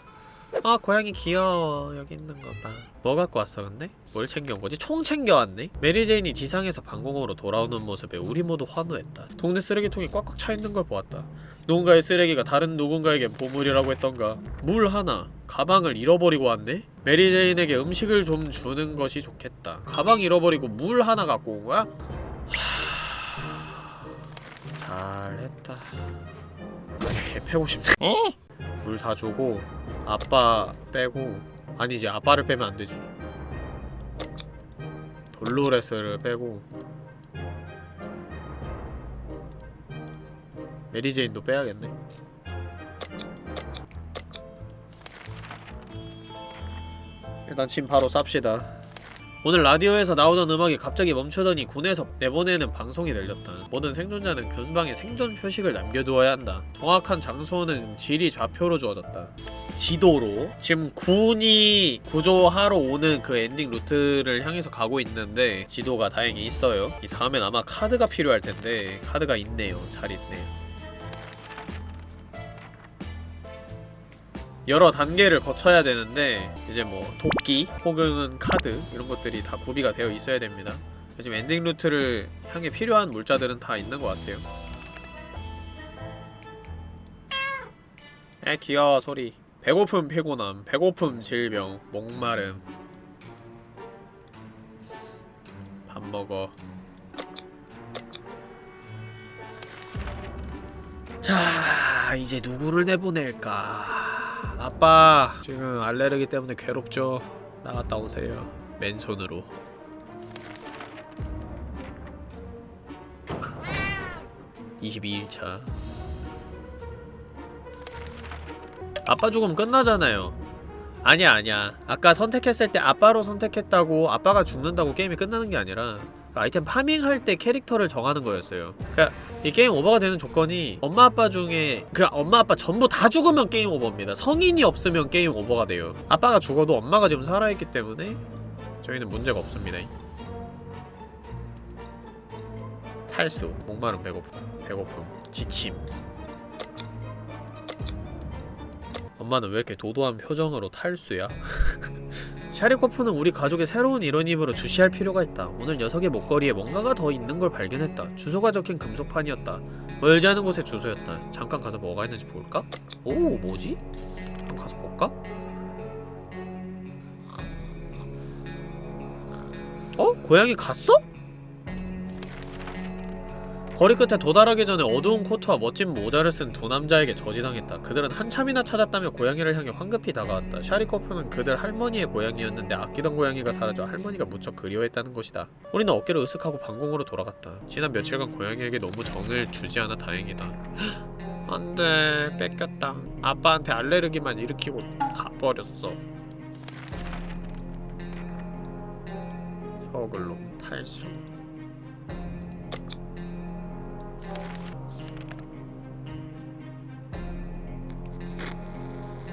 Speaker 1: 아 고양이 귀여워 여기 있는 거봐 뭐 갖고 왔어 근데? 뭘 챙겨온 거지? 총 챙겨왔네? 메리제인이 지상에서 방공호로 돌아오는 모습에 우리 모두 환호했다 동네 쓰레기통이 꽉꽉 차있는 걸 보았다 누군가의 쓰레기가 다른 누군가에겐 보물이라고 했던가 물 하나 가방을 잃어버리고 왔네? 메리제인에게 음식을 좀 주는 것이 좋겠다 가방 잃어버리고 물 하나 갖고 온 거야? 하... 잘했다 개 패고 싶네 물 다 주고 아빠 빼고 아니지 아빠를 빼면 안 되지. 돌로레스를 빼고 메리제인도 빼야겠네. 일단 짐 바로 쌉시다 오늘 라디오에서 나오던 음악이 갑자기 멈추더니 군에서 내보내는 방송이 들렸다. 모든 생존자는 근방에 생존 표식을 남겨두어야 한다. 정확한 장소는 지리 좌표로 주어졌다. 지도로 지금 군이 구조하러 오는 그 엔딩 루트를 향해서 가고 있는데 지도가 다행히 있어요. 이 다음엔 아마 카드가 필요할 텐데 카드가 있네요. 잘 있네요. 여러 단계를 거쳐야 되는데 이제 뭐 도끼 혹은 카드 이런 것들이 다 구비가 되어 있어야 됩니다. 지금 엔딩 루트를 향해 필요한 물자들은 다 있는 것 같아요. 에 귀여워 소리 배고픔 피곤함 배고픔 질병 목마름 밥 먹어 자 이제 누구를 내보낼까? 아빠 지금 알레르기 때문에 괴롭죠? 나갔다 오세요. 맨손으로. (22일차) 아빠 죽으면 끝나잖아요. 아니야 아니야. 아까 선택했을 때 아빠로 선택했다고 아빠가 죽는다고 게임이 끝나는 게 아니라 그 아이템 파밍할 때 캐릭터를 정하는 거였어요. 그니까 이 게임 오버가 되는 조건이 엄마 아빠 중에 그 엄마 아빠 전부 다 죽으면 게임 오버입니다. 성인이 없으면 게임 오버가 돼요. 아빠가 죽어도 엄마가 지금 살아있기 때문에 저희는 문제가 없습니다. 탈수 목마름 배고픔 배고픔 지침 엄마는 왜 이렇게 도도한 표정으로 탈수야? 샤리코프는 우리 가족의 새로운 일원이므로 주시할 필요가 있다. 오늘 녀석의 목걸이에 뭔가가 더 있는 걸 발견했다. 주소가 적힌 금속판이었다. 멀지 않은 곳에 주소였다. 잠깐 가서 뭐가 있는지 볼까? 오, 뭐지? 한번 가서 볼까? 어? 고양이 갔어? 거리 끝에 도달하기 전에 어두운 코트와 멋진 모자를 쓴 두 남자에게 저지당했다. 그들은 한참이나 찾았다며 고양이를 향해 황급히 다가왔다. 샤리코프는 그들 할머니의 고양이였는데 아끼던 고양이가 사라져 할머니가 무척 그리워했다는 것이다. 우리는 어깨를 으쓱하고 방공으로 돌아갔다. 지난 며칠간 고양이에게 너무 정을 주지 않아 다행이다. 안돼 뺏겼다. 아빠한테 알레르기만 일으키고 가버렸어. 서글로 탈수.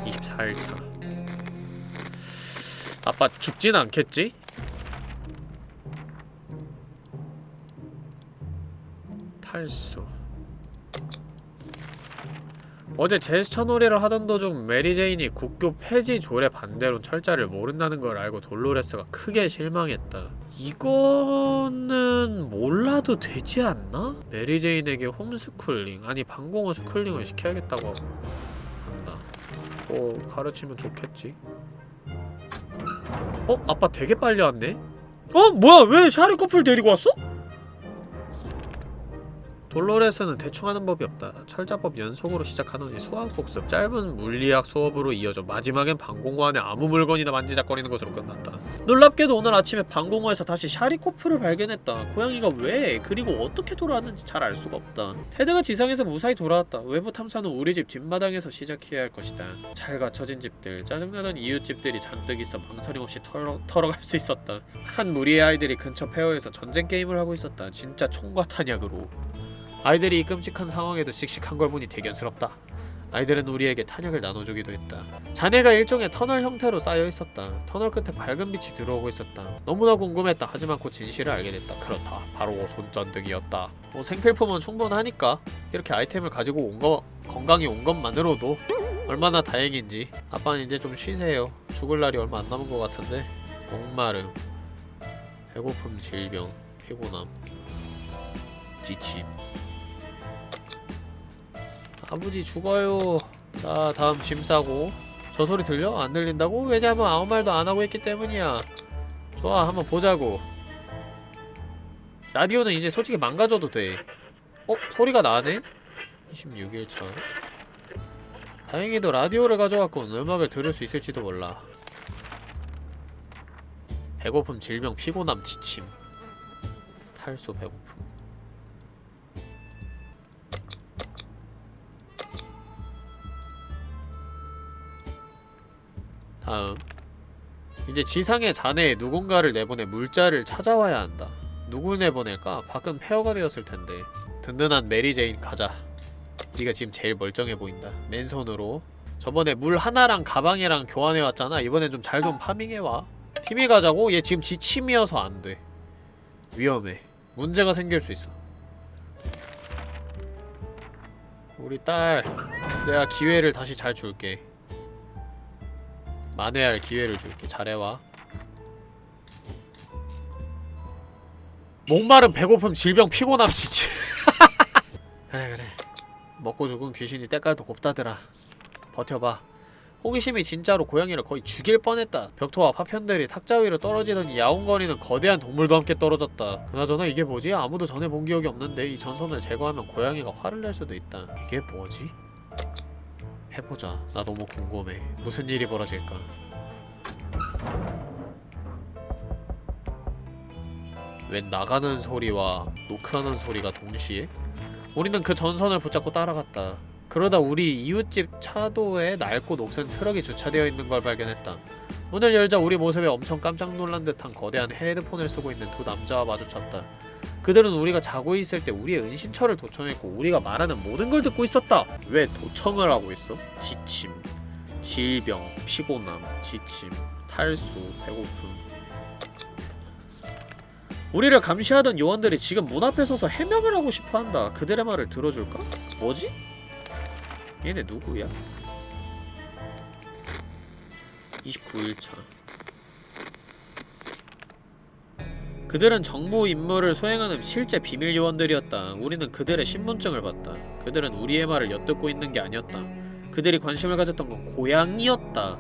Speaker 1: 24일차 아빠 죽진 않겠지? 탈수 어제 제스처 놀이를 하던 도중 메리제인이 국교 폐지 조례 반대론 철자를 모른다는 걸 알고 돌로레스가 크게 실망했다. 이거는 몰라도 되지 않나? 메리제인에게 홈스쿨링 아니 방공호 schooling을 시켜야겠다고 한다. 뭐 가르치면 좋겠지. 어? 아빠 되게 빨리 왔네? 어? 뭐야 왜 샤리 커플 데리고 왔어? 돌로레스는 대충 하는 법이 없다. 철자법 연속으로 시작하더니 수학 복습, 짧은 물리학 수업으로 이어져 마지막엔 방공호 안에 아무 물건이나 만지작거리는 것으로 끝났다. 놀랍게도 오늘 아침에 방공호에서 다시 샤리코프를 발견했다. 고양이가 왜, 그리고 어떻게 돌아왔는지 잘 알 수가 없다. 테드가 지상에서 무사히 돌아왔다. 외부 탐사는 우리 집 뒷마당에서 시작해야 할 것이다. 잘 갖춰진 집들, 짜증나던 이웃집들이 잔뜩 있어 망설임 없이 털어, 털어갈 수 있었다. 한 무리의 아이들이 근처 페어에서 전쟁 게임을 하고 있었다. 진짜 총과 탄약으로. 아이들이 이 끔찍한 상황에도 씩씩한 걸 보니 대견스럽다. 아이들은 우리에게 탄약을 나눠주기도 했다. 잔해가 일종의 터널 형태로 쌓여 있었다. 터널 끝에 밝은 빛이 들어오고 있었다. 너무나 궁금했다. 하지만 곧 진실을 알게 됐다. 그렇다. 바로 손전등이었다. 뭐 생필품은 충분하니까 이렇게 아이템을 가지고 온 거 건강히 온 것만으로도 얼마나 다행인지. 아빠는 이제 좀 쉬세요. 죽을 날이 얼마 안 남은 것 같은데. 목마름, 배고픔, 질병, 피곤함, 지침. 아버지 죽어요 자 다음 짐 싸고 저 소리 들려? 안 들린다고? 왜냐면 아무 말도 안 하고 있기 때문이야 좋아 한번 보자고 라디오는 이제 솔직히 망가져도 돼 어? 소리가 나네? 26일차 다행히도 라디오를 가져왔군 음악을 들을 수 있을지도 몰라 배고픔, 질병, 피곤함, 지침 탈수, 배고픔 다음. 이제 지상의 잔해에 누군가를 내보내 물자를 찾아와야 한다. 누굴 내보낼까? 밖은 폐허가 되었을 텐데. 든든한 메리제인 가자. 네가 지금 제일 멀쩡해 보인다. 맨손으로. 저번에 물 하나랑 가방이랑 교환해왔잖아. 이번엔 좀 잘좀 farming해와. 팀이 가자고? 얘 지금 지침이어서 안 돼. 위험해. 문제가 생길 수 있어. 우리 딸 내가 기회를 다시 잘 줄게 만회할 기회를 줄게 잘해와. 목마름 배고픔 질병 피곤함 지치. 그래 그래. 먹고 죽은 귀신이 때깔도 곱다더라. 버텨봐. 호기심이 진짜로 고양이를 거의 죽일 뻔했다. 벽토와 파편들이 탁자 위로 떨어지더니 야옹거리는 거대한 동물도 함께 떨어졌다. 그나저나 이게 뭐지? 아무도 전에 본 기억이 없는데 이 전선을 제거하면 고양이가 화를 낼 수도 있다. 이게 뭐지? 해보자 나 너무 궁금해 무슨 일이 벌어질까 웬 나가는 소리와 노크하는 소리가 동시에? 우리는 그 전선을 붙잡고 따라갔다. 그러다 우리 이웃집 차도에 낡고 녹슨 트럭이 주차되어 있는 걸 발견했다. 문을 열자 우리 모습에 엄청 깜짝 놀란 듯한 거대한 헤드폰을 쓰고 있는 두 남자와 마주쳤다. 그들은 우리가 자고 있을 때 우리의 은신처를 도청했고 우리가 말하는 모든 걸 듣고 있었다. 왜 도청을 하고 있어? 지침, 질병, 피곤함, 지침, 탈수, 배고픔, 우리를 감시하던 요원들이 지금 문 앞에 서서 해명을 하고 싶어한다. 그들의 말을 들어줄까? 뭐지? 얘네 누구야? 29일차 그들은 정부 임무를 수행하는 실제 비밀 요원들이었다. 우리는 그들의 신분증을 봤다. 그들은 우리의 말을 엿듣고 있는 게 아니었다. 그들이 관심을 가졌던 건 고양이였다.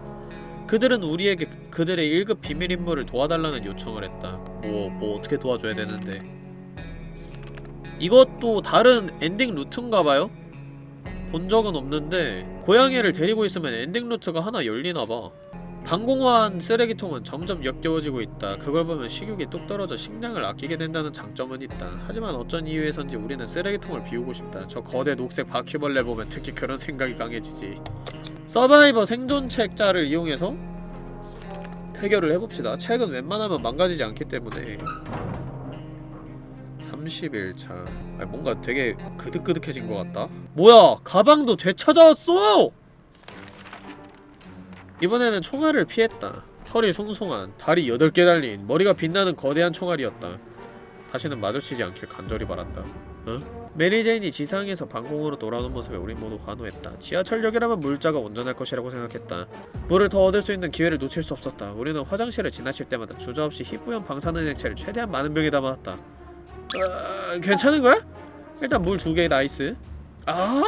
Speaker 1: 그들은 우리에게 그들의 1급 비밀 임무를 도와달라는 요청을 했다. 뭐, 뭐 어떻게 도와줘야 되는데. 이것도 다른 엔딩 루트인가봐요? 본 적은 없는데 고양이를 데리고 있으면 엔딩 루트가 하나 열리나봐. 방공호 안 쓰레기통은 점점 역겨워지고 있다. 그걸 보면 식욕이 뚝 떨어져 식량을 아끼게 된다는 장점은 있다. 하지만 어쩐 이유에선지 우리는 쓰레기통을 비우고 싶다. 저 거대 녹색 바퀴벌레 보면 특히 그런 생각이 강해지지. survivor 생존 책자를 이용해서 해결을 해봅시다. 책은 웬만하면 망가지지 않기 때문에 31일차 아 뭔가 되게 그득그득해진 것 같다 뭐야 가방도 되찾아왔어 이번에는 총알을 피했다 털이 송송한 다리 8개 달린 머리가 빛나는 거대한 총알이었다 다시는 마주치지 않길 간절히 바란다 어? 메리제인이 지상에서 방공호로 돌아오는 모습에 우린 모두 환호했다. 지하철역이라면 물자가 온전할 것이라고 생각했다. 물을 더 얻을 수 있는 기회를 놓칠 수 없었다. 우리는 화장실을 지나칠 때마다 주저없이 희뿌연 방사능 액체를 최대한 많은 병에 담아왔다. 어, 괜찮은 거야? 일단 물 두 개 nice. 아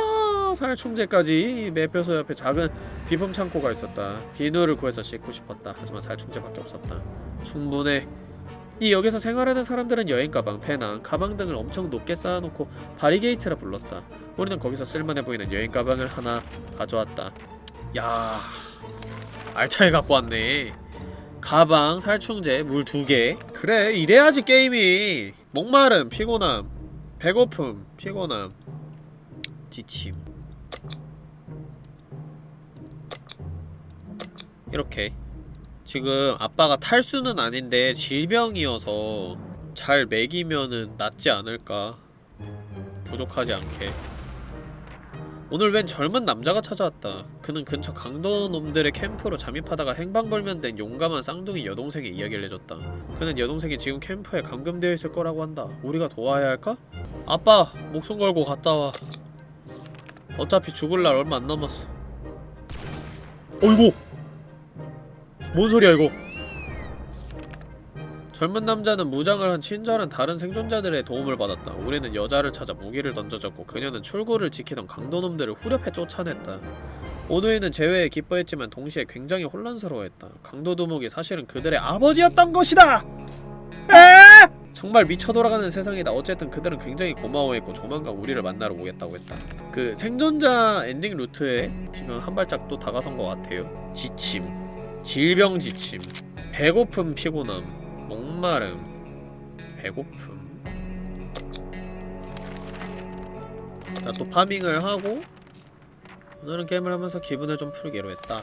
Speaker 1: 살충제까지 매표소 옆에 작은 비품 창고가 있었다. 비누를 구해서 씻고 싶었다. 하지만 살충제밖에 없었다. 충분해. 이 역에서 생활하는 사람들은 여행 가방, 배낭, 가방 등을 엄청 높게 쌓아놓고 바리게이트라 불렀다. 우리는 거기서 쓸만해 보이는 여행 가방을 하나 가져왔다. 야, 알차게 갖고 왔네. 가방, 살충제, 물 두 개. 그래, 이래야지 게임이. 목마름, 피곤함, 배고픔, 피곤함, 지침. 이렇게. 지금 아빠가 탈수는 아닌데 질병이어서 잘 먹이면은 낫지 않을까. 부족하지 않게. 오늘 웬 젊은 남자가 찾아왔다. 그는 근처 강도 놈들의 캠프로 잠입하다가 행방불명된 용감한 쌍둥이 여동생의 이야기를 해줬다. 그는 여동생이 지금 캠프에 감금되어 있을 거라고 한다. 우리가 도와야 할까? 아빠 목숨 걸고 갔다 와. 어차피 죽을 날 얼마 안 남았어. 어이구 뭔 소리야 이거 젊은 남자는 무장을 한 친절한 다른 생존자들의 도움을 받았다. 우리는 여자를 찾아 무기를 던져줬고 그녀는 출구를 지키던 강도놈들을 후려패 쫓아냈다. 오누이는 재회에 기뻐했지만 동시에 굉장히 혼란스러워했다. 강도 두목이 사실은 그들의 아버지였던 것이다! 에! 정말 미쳐 돌아가는 세상이다. 어쨌든 그들은 굉장히 고마워했고 조만간 우리를 만나러 오겠다고 했다. 그 생존자 엔딩 루트에 지금 한 발짝 또 다가선 것 같아요. 지침. 질병 지침 배고픔 피곤함 목마름. 배고픔. 자 또 파밍을 하고 오늘은 게임을 하면서 기분을 좀 풀기로 했다.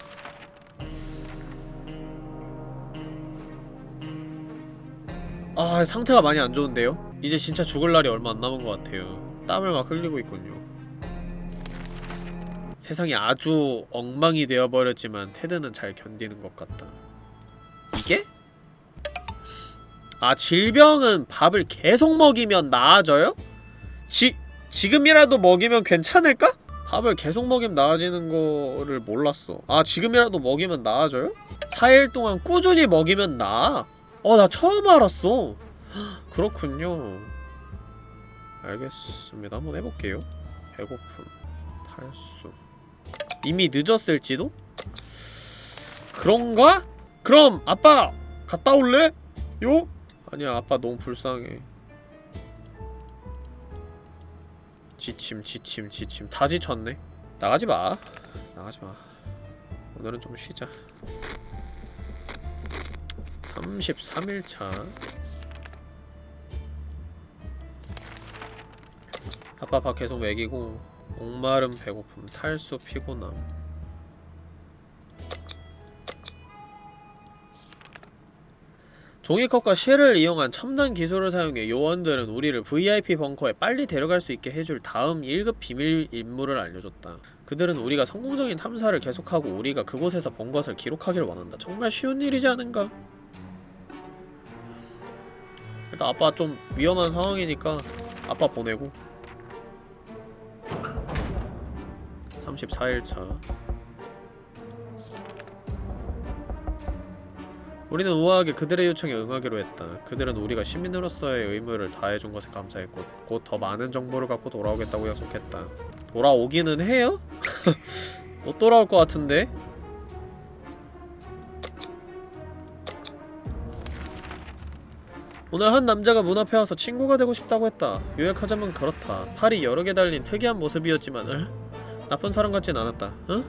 Speaker 1: 아 상태가 많이 안 좋은데요? 이제 진짜 죽을 날이 얼마 안 남은 것 같아요. 땀을 막 흘리고 있군요 세상이 아주 엉망이 되어버렸지만 테드는 잘 견디는 것 같다. 이게? 아 질병은 밥을 계속 먹이면 나아져요? 지, 지금이라도 먹이면 괜찮을까? 밥을 계속 먹이면 나아지는 거를 몰랐어. 아 지금이라도 먹이면 나아져요? 4일 동안 꾸준히 먹이면 나아? 어 나 처음 알았어. 그렇군요. 알겠습니다. 한번 해볼게요. 배고픔, 탈수 이미 늦었을지도? 그런가? 그럼 아빠 갔다 올래? 요? 아니야 아빠 너무 불쌍해 지침 지침 지침 다 지쳤네 나가지마 나가지마 오늘은 좀 쉬자 33일차 아빠 밥 계속 먹이고 목마름 배고픔 탈수 피곤함 종이컵과 실을 이용한 첨단 기술을 사용해 요원들은 우리를 VIP 벙커에 빨리 데려갈 수 있게 해줄 다음 1급 비밀 임무를 알려줬다. 그들은 우리가 성공적인 탐사를 계속하고 우리가 그곳에서 본 것을 기록하길 원한다. 정말 쉬운 일이지 않은가? 일단 아빠 좀 위험한 상황이니까 아빠 보내고 34일차 우리는 우아하게 그들의 요청에 응하기로 했다. 그들은 우리가 시민으로서의 의무를 다해준 것에 감사했고 곧 더 많은 정보를 갖고 돌아오겠다고 약속했다. 돌아오기는 해요? 못 돌아올 것 같은데? 오늘 한 남자가 문 앞에 와서 친구가 되고 싶다고 했다. 요약하자면 그렇다. 팔이 여러 개 달린 특이한 모습이었지만 을? 나쁜 사람 같진 않았다. 응?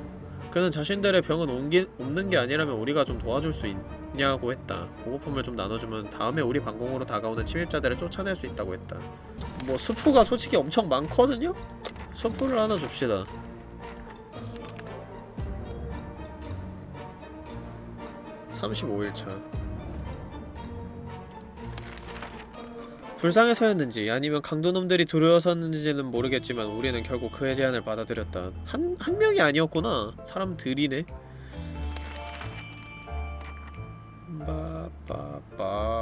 Speaker 1: 그는 자신들의 병은 옮기, 옮는 게 아니라면 우리가 좀 도와줄 수 있냐고 했다. 보고품을 좀 나눠주면 다음에 우리 방공으로 다가오는 침입자들을 쫓아낼 수 있다고 했다. 뭐 수프가 솔직히 엄청 많거든요? 수프를 하나 줍시다. (35일차) 불쌍해서였는지 아니면 강도놈들이 두려워서였는지는 모르겠지만 우리는 결국 그의 제안을 받아들였다. 한, 한 명이 아니었구나. 사람들이네. 바바바바바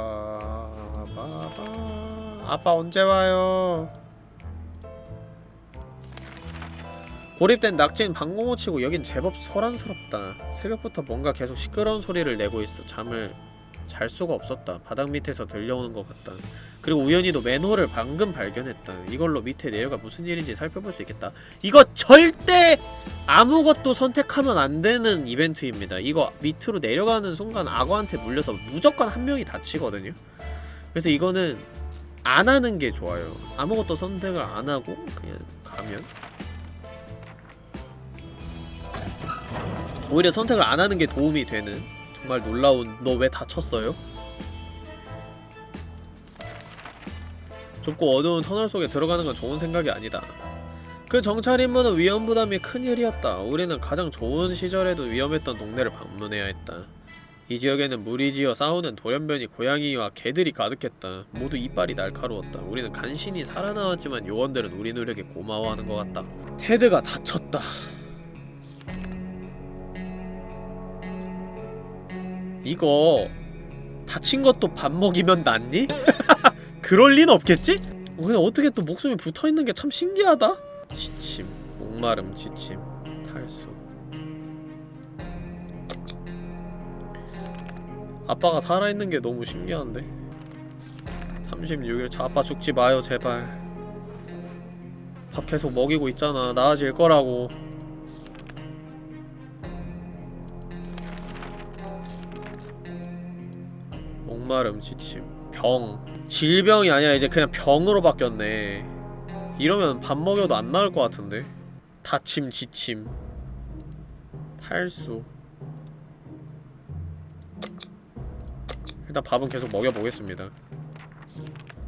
Speaker 1: 아빠 언제 와요? 고립된 낙지는 방공호 치고 여긴 제법 소란스럽다. 새벽부터 뭔가 계속 시끄러운 소리를 내고 있어. 잠을 잘 수가 없었다. 바닥 밑에서 들려오는 것 같다. 그리고 우연히도 맨홀을 방금 발견했다. 이걸로 밑에 내려가 무슨 일인지 살펴볼 수 있겠다. 이거 절대 아무것도 선택하면 안 되는 이벤트입니다. 이거 밑으로 내려가는 순간 악어한테 물려서 무조건 한 명이 다치거든요. 그래서 이거는 안 하는 게 좋아요. 아무것도 선택을 안 하고 그냥 가면 오히려 선택을 안 하는 게 도움이 되는 정말 놀라운 너 왜 다쳤어요? 좁고 어두운 터널 속에 들어가는 건 좋은 생각이 아니다. 그 정찰 임무는 위험 부담이 큰 일이었다. 우리는 가장 좋은 시절에도 위험했던 동네를 방문해야 했다. 이 지역에는 무리지어 싸우는 돌연변이 고양이와 개들이 가득했다. 모두 이빨이 날카로웠다. 우리는 간신히 살아나왔지만 요원들은 우리 노력에 고마워하는 것 같다. 테드가 다쳤다. 이거 다친 것도 밥 먹이면 낫니? 그럴 리는 없겠지? 그냥 어떻게 또 목숨이 붙어있는 게 참 신기하다? 지침, 목마름, 지침, 탈수 아빠가 살아있는 게 너무 신기한데 36일 차 아빠 죽지 마요 제발 밥 계속 먹이고 있잖아 나아질 거라고 목마름, 지침, 병 질병이 아니라 이제 그냥 병으로 바뀌었네. 이러면 밥 먹여도 안 나을 것 같은데? 다침, 지침. 탈수. 일단 밥은 계속 먹여보겠습니다.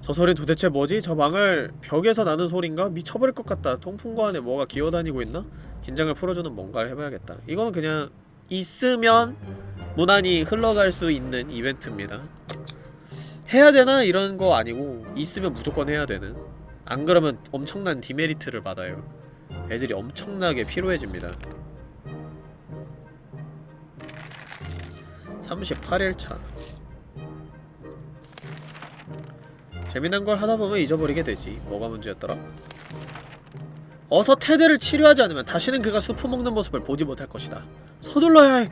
Speaker 1: 저 소린 도대체 뭐지? 저 망할 벽에서 나는 소린가? 미쳐버릴 것 같다. 통풍구 안에 뭐가 기어다니고 있나? 긴장을 풀어주는 뭔가를 해봐야겠다. 이거는 그냥 있으면 무난히 흘러갈 수 있는 이벤트입니다. 해야 되나? 이런 거 아니고 있으면 무조건 해야 되는. 안 그러면 엄청난 디메리트를 받아요. 애들이 엄청나게 피로해집니다. 38일차. 재미난 걸 하다보면 잊어버리게 되지. 뭐가 문제였더라? 어서 테드를 치료하지 않으면 다시는 그가 수프 먹는 모습을 보지 못할 것이다. 서둘러야 해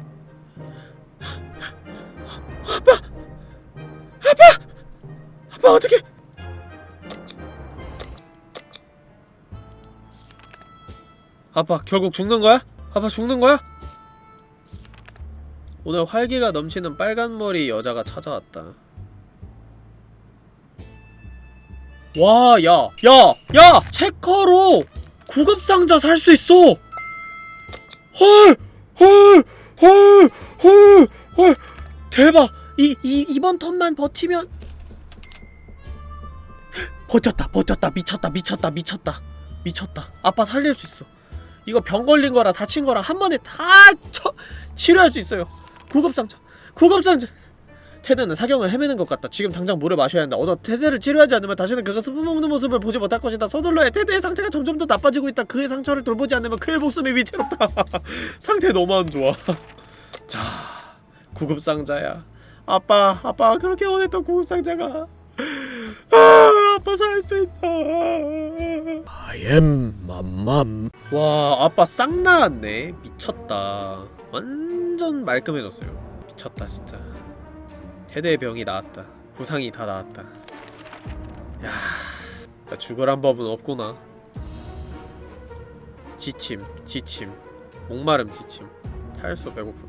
Speaker 1: 아빠 어떻게 아빠 결국 죽는 거야? 아빠 죽는 거야? 오늘 활기가 넘치는 빨간머리 여자가 찾아왔다. 와, 야, 야, 야! 체커로 구급상자 살 수 있어! 헐! 헐! 헐! 헐! 헐! 대박! 이, 이, 이번 턴만 버티면 버텼다, 버텼다, 미쳤다, 미쳤다, 미쳤다, 미쳤다. 아빠 살릴 수 있어. 이거 병 걸린 거랑 다친 거랑 한 번에 다 쳐, 치료할 수 있어요. 구급상자, 구급상자. 테드는 사경을 헤매는 것 같다. 지금 당장 물을 마셔야 한다. 어서 테드를 치료하지 않으면 다시는 그가 스프 먹는 모습을 보지 못할 것이다. 서둘러야 해. 테드의 상태가 점점 더 나빠지고 있다. 그의 상처를 돌보지 않으면 그의 목숨이 위태롭다. 상태 너무 안 좋아. 자, 구급상자야. 아빠, 아빠 그렇게 원했던 구급상자가. 아, 아빠 살 수 있어. I am 맘맘. 와, 아빠 싹 나왔네. 미쳤다. 완전 말끔해졌어요. 미쳤다 진짜. 테드의 병이 나았다. 부상이 다 나았다. 야, 나 죽으란 법은 없구나. 지침, 지침, 목마름, 지침, 탈수, 배고픔.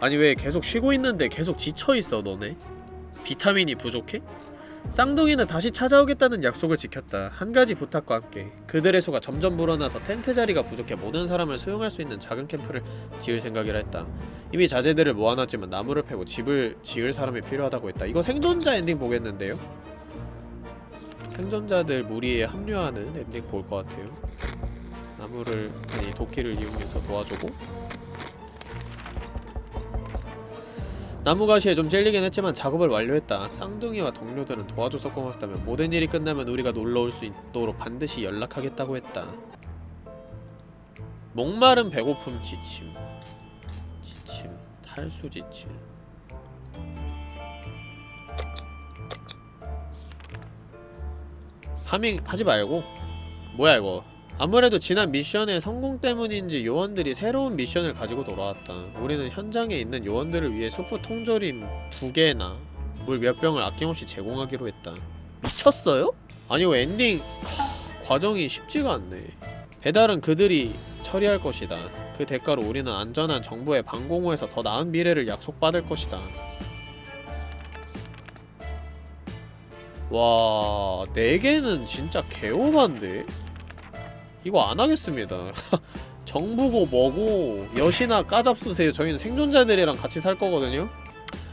Speaker 1: 아니 왜 계속 쉬고 있는데 계속 지쳐 있어 너네? 비타민이 부족해? 쌍둥이는 다시 찾아오겠다는 약속을 지켰다. 한 가지 부탁과 함께 그들의 수가 점점 불어나서 텐트 자리가 부족해 모든 사람을 수용할 수 있는 작은 캠프를 지을 생각이라 했다. 이미 자재들을 모아놨지만 나무를 패고 집을 지을 사람이 필요하다고 했다. 이거 생존자 엔딩 보겠는데요? 생존자들 무리에 합류하는 엔딩 볼 것 같아요. 나무를 아니 도끼를 이용해서 도와주고 나무가시에 좀 찔리긴 했지만 작업을 완료했다. 쌍둥이와 동료들은 도와줘서 고맙다며 모든 일이 끝나면 우리가 놀러올 수 있도록 반드시 연락하겠다고 했다. 목마름 배고픔 지침. 지침. 탈수 지침. farming 하지 말고. 뭐야 이거 아무래도 지난 미션의 성공 때문인지 요원들이 새로운 미션을 가지고 돌아왔다. 우리는 현장에 있는 요원들을 위해 수프 통조림 두 개나 물 몇 병을 아낌없이 제공하기로 했다. 미쳤어요? 아니 왜 엔딩 하, 과정이 쉽지가 않네. 배달은 그들이 처리할 것이다. 그 대가로 우리는 안전한 정부의 방공호에서 더 나은 미래를 약속받을 것이다. 와, 4개는 진짜 개오반데? 이거 안 하겠습니다. 정부고 뭐고 여시나 까잡수세요. 저희는 생존자들이랑 같이 살 거거든요.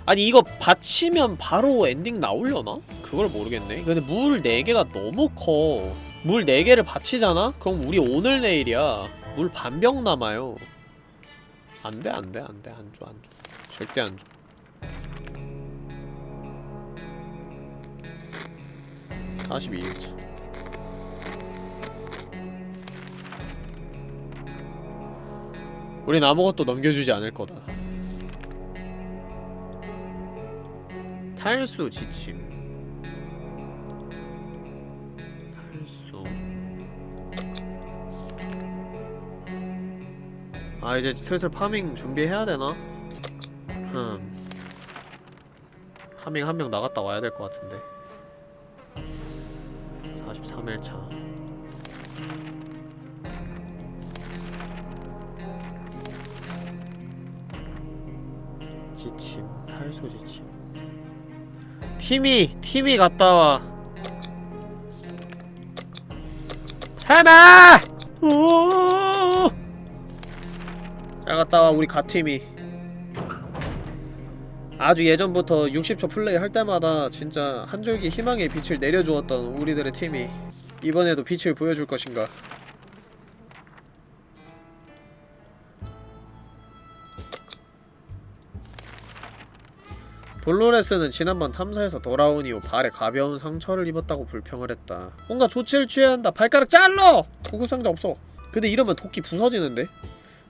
Speaker 1: 아니 이거 받치면 바로 엔딩 나오려나? 그걸 모르겠네. 근데 물 4개가 너무 커. 물 4개를 받치잖아? 그럼 우리 오늘 내일이야. 물 반병 남아요. 안 돼, 안 돼, 안 돼. 안 줘, 안 줘. 절대 안 줘. (42일차) 우린 아무것도 넘겨주지 않을 거다. 탈수 지침. 탈수. 아 이제 슬슬 파밍 준비해야 되나? 흠. 파밍 한 명 나갔다 와야 될 것 같은데. 43일차. 지침, 탈수 지침. 팀이, 팀이 갔다 와. 해마! 오! 잘 갔다 와, 우리 가팀이. 아주 예전부터 60초 플레이 할 때마다 진짜 한 줄기 희망의 빛을 내려주었던 우리들의 팀이 이번에도 빛을 보여줄 것인가. 돌로레스는 지난번 탐사에서 돌아온 이후 발에 가벼운 상처를 입었다고 불평을 했다. 뭔가 조치를 취해야 한다. 발가락 잘라! 구급상자 없어. 근데 이러면 도끼 부서지는데?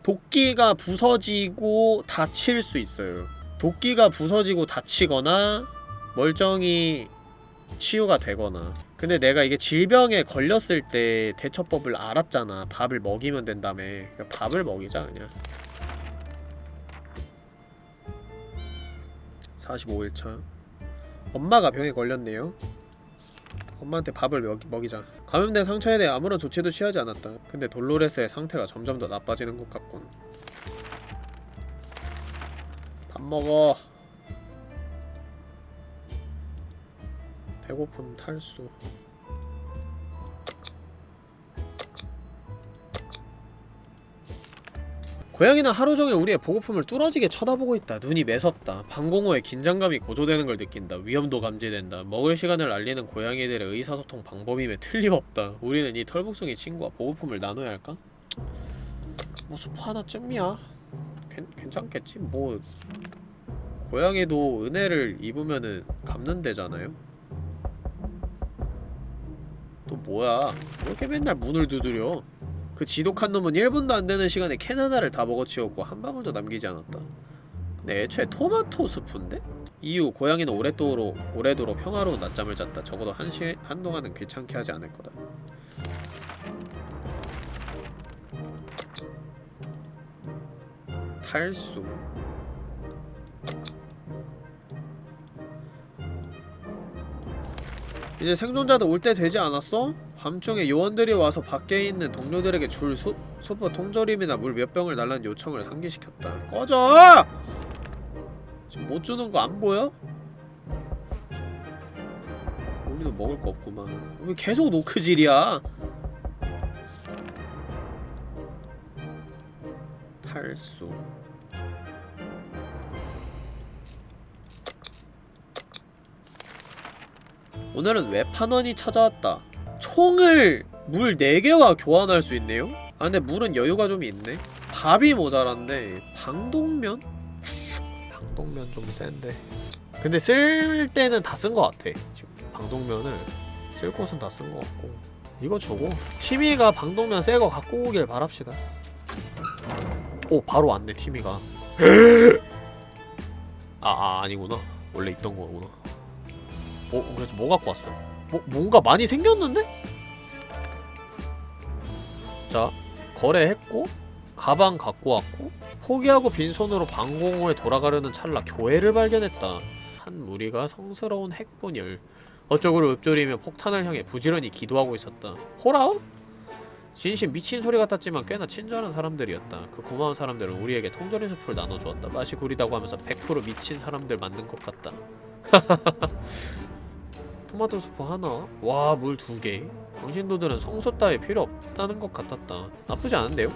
Speaker 1: 도끼가 부서지고 다칠 수 있어요. 도끼가 부서지고 다치거나 멀쩡히 치유가 되거나 근데 내가 이게 질병에 걸렸을 때 대처법을 알았잖아 밥을 먹이면 된다며 그러니까 밥을 먹이자 그냥 45일차. 엄마가 병에 걸렸네요. 엄마한테 밥을 먹이, 먹이자. 감염된 상처에 대해 아무런 조치도 취하지 않았다. 근데 돌로레스의 상태가 점점 더 나빠지는 것 같군. 밥 먹어. 배고픔 탈수 고양이는 하루 종일 우리의 보고품을 뚫어지게 쳐다보고 있다. 눈이 매섭다. 방공호에 긴장감이 고조되는 걸 느낀다. 위험도 감지된다. 먹을 시간을 알리는 고양이들의 의사소통 방법임에 틀림없다. 우리는 이 털복숭이 친구와 보고품을 나눠야 할까? 뭐 수프 하나쯤이야. 괜, 괜찮겠지? 뭐 고양이도 은혜를 입으면은 갚는데잖아요? 또 뭐야? 왜 이렇게 맨날 문을 두드려? 그 지독한 놈은 1분도 안 되는 시간에 캔 하나를 다 먹어치웠고 한 방울도 남기지 않았다. 근데 애초에 토마토 스프인데? 이후 고양이는 오랫도록 오래도록 평화로운 낮잠을 잤다. 적어도 한 시, 한동안은 귀찮게 하지 않을 거다. 탈수 이제 생존자들 올 때 되지 않았어? 밤중에 요원들이 와서 밖에 있는 동료들에게 줄 수, 수프 통조림이나 물 몇 병을 달라는 요청을 상기시켰다. 꺼져! 지금 못 주는 거 안 보여? 우리도 먹을 거 없구만. 왜 계속 노크질이야? 탈수. 오늘은 외판원이 찾아왔다. 총을 물 4개와 교환할 수 있네요? 아 근데 물은 여유가 좀 있네. 밥이 모자란데 방독면? 방독면 좀 센데. 근데 쓸 때는 다 쓴 것 같아. 지금 방독면을 쓸 곳은 다 쓴 것 같고. 이거 주고 티미가 방독면 새 거 갖고 오길 바랍시다. 오 바로 왔네 티미가. 아, 아 아니구나. 원래 있던 거구나 어 그래서 뭐 갖고 왔어? 뭐 뭔가 많이 생겼는데? 자 거래했고 가방 갖고 왔고 포기하고 빈손으로 방공호에 돌아가려는 찰나 교회를 발견했다 한 무리가 성스러운 핵분열 어쩌고를 읊조리며 폭탄을 향해 부지런히 기도하고 있었다 홀아웃? 진심 미친 소리 같았지만 꽤나 친절한 사람들이었다 그 고마운 사람들은 우리에게 통조림 수프를 나눠주었다 맛이 구리다고 하면서 100% 미친 사람들 만든 것 같다 토마토 수프 하나 와 물 두개 당신도들은 성소 따위 필요 없다는 것 같았다 나쁘지 않은데요?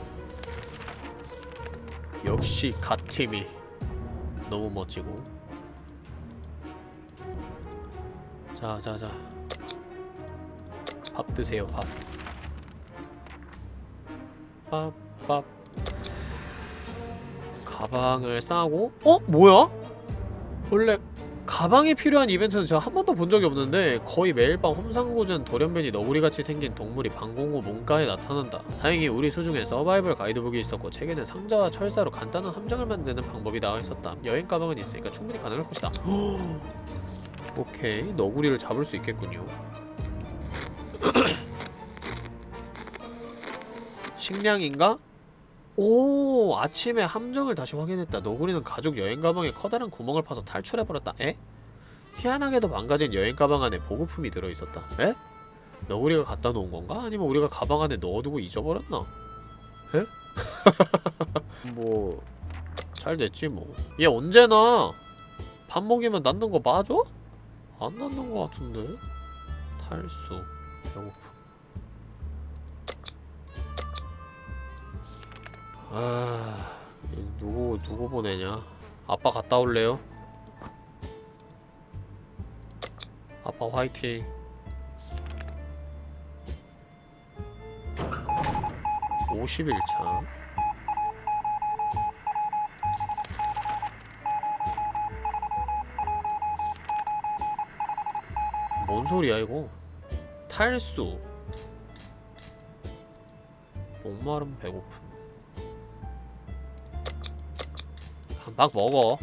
Speaker 1: 역시 갓팀이 너무 멋지고 자자자 밥 드세요 밥 밥밥 가방을 싸고 어? 뭐야? 원래 가방이 필요한 이벤트는 제가 한 번도 본 적이 없는데 거의 매일 밤 험상궂은 돌연변이 너구리같이 생긴 동물이 방공호 문가에 나타난다. 다행히 우리 수중에 서바이벌 가이드북이 있었고 책에는 상자와 철사로 간단한 함정을 만드는 방법이 나와 있었다. 여행 가방은 있으니까 충분히 가능할 것이다. 오케이, 너구리를 잡을 수 있겠군요. 식량인가? 오 아침에 함정을 다시 확인했다 너구리는 가족 여행 가방에 커다란 구멍을 파서 탈출해버렸다 에? 희한하게도 망가진 여행 가방 안에 보급품이 들어있었다 에? 너구리가 갖다 놓은 건가? 아니면 우리가 가방 안에 넣어두고 잊어버렸나? 에? 뭐... 잘 됐지 뭐 얘 언제나 밥 먹이면 낫는 거 맞아? 안 낫는 거 같은데? 탈수 배고픔 아 누구 누구 보내냐? 아빠 갔다 올래요? 아빠 화이팅. (51차) 뭔 소리야 이거? 탈수. 목마름 배고픔. 막 먹어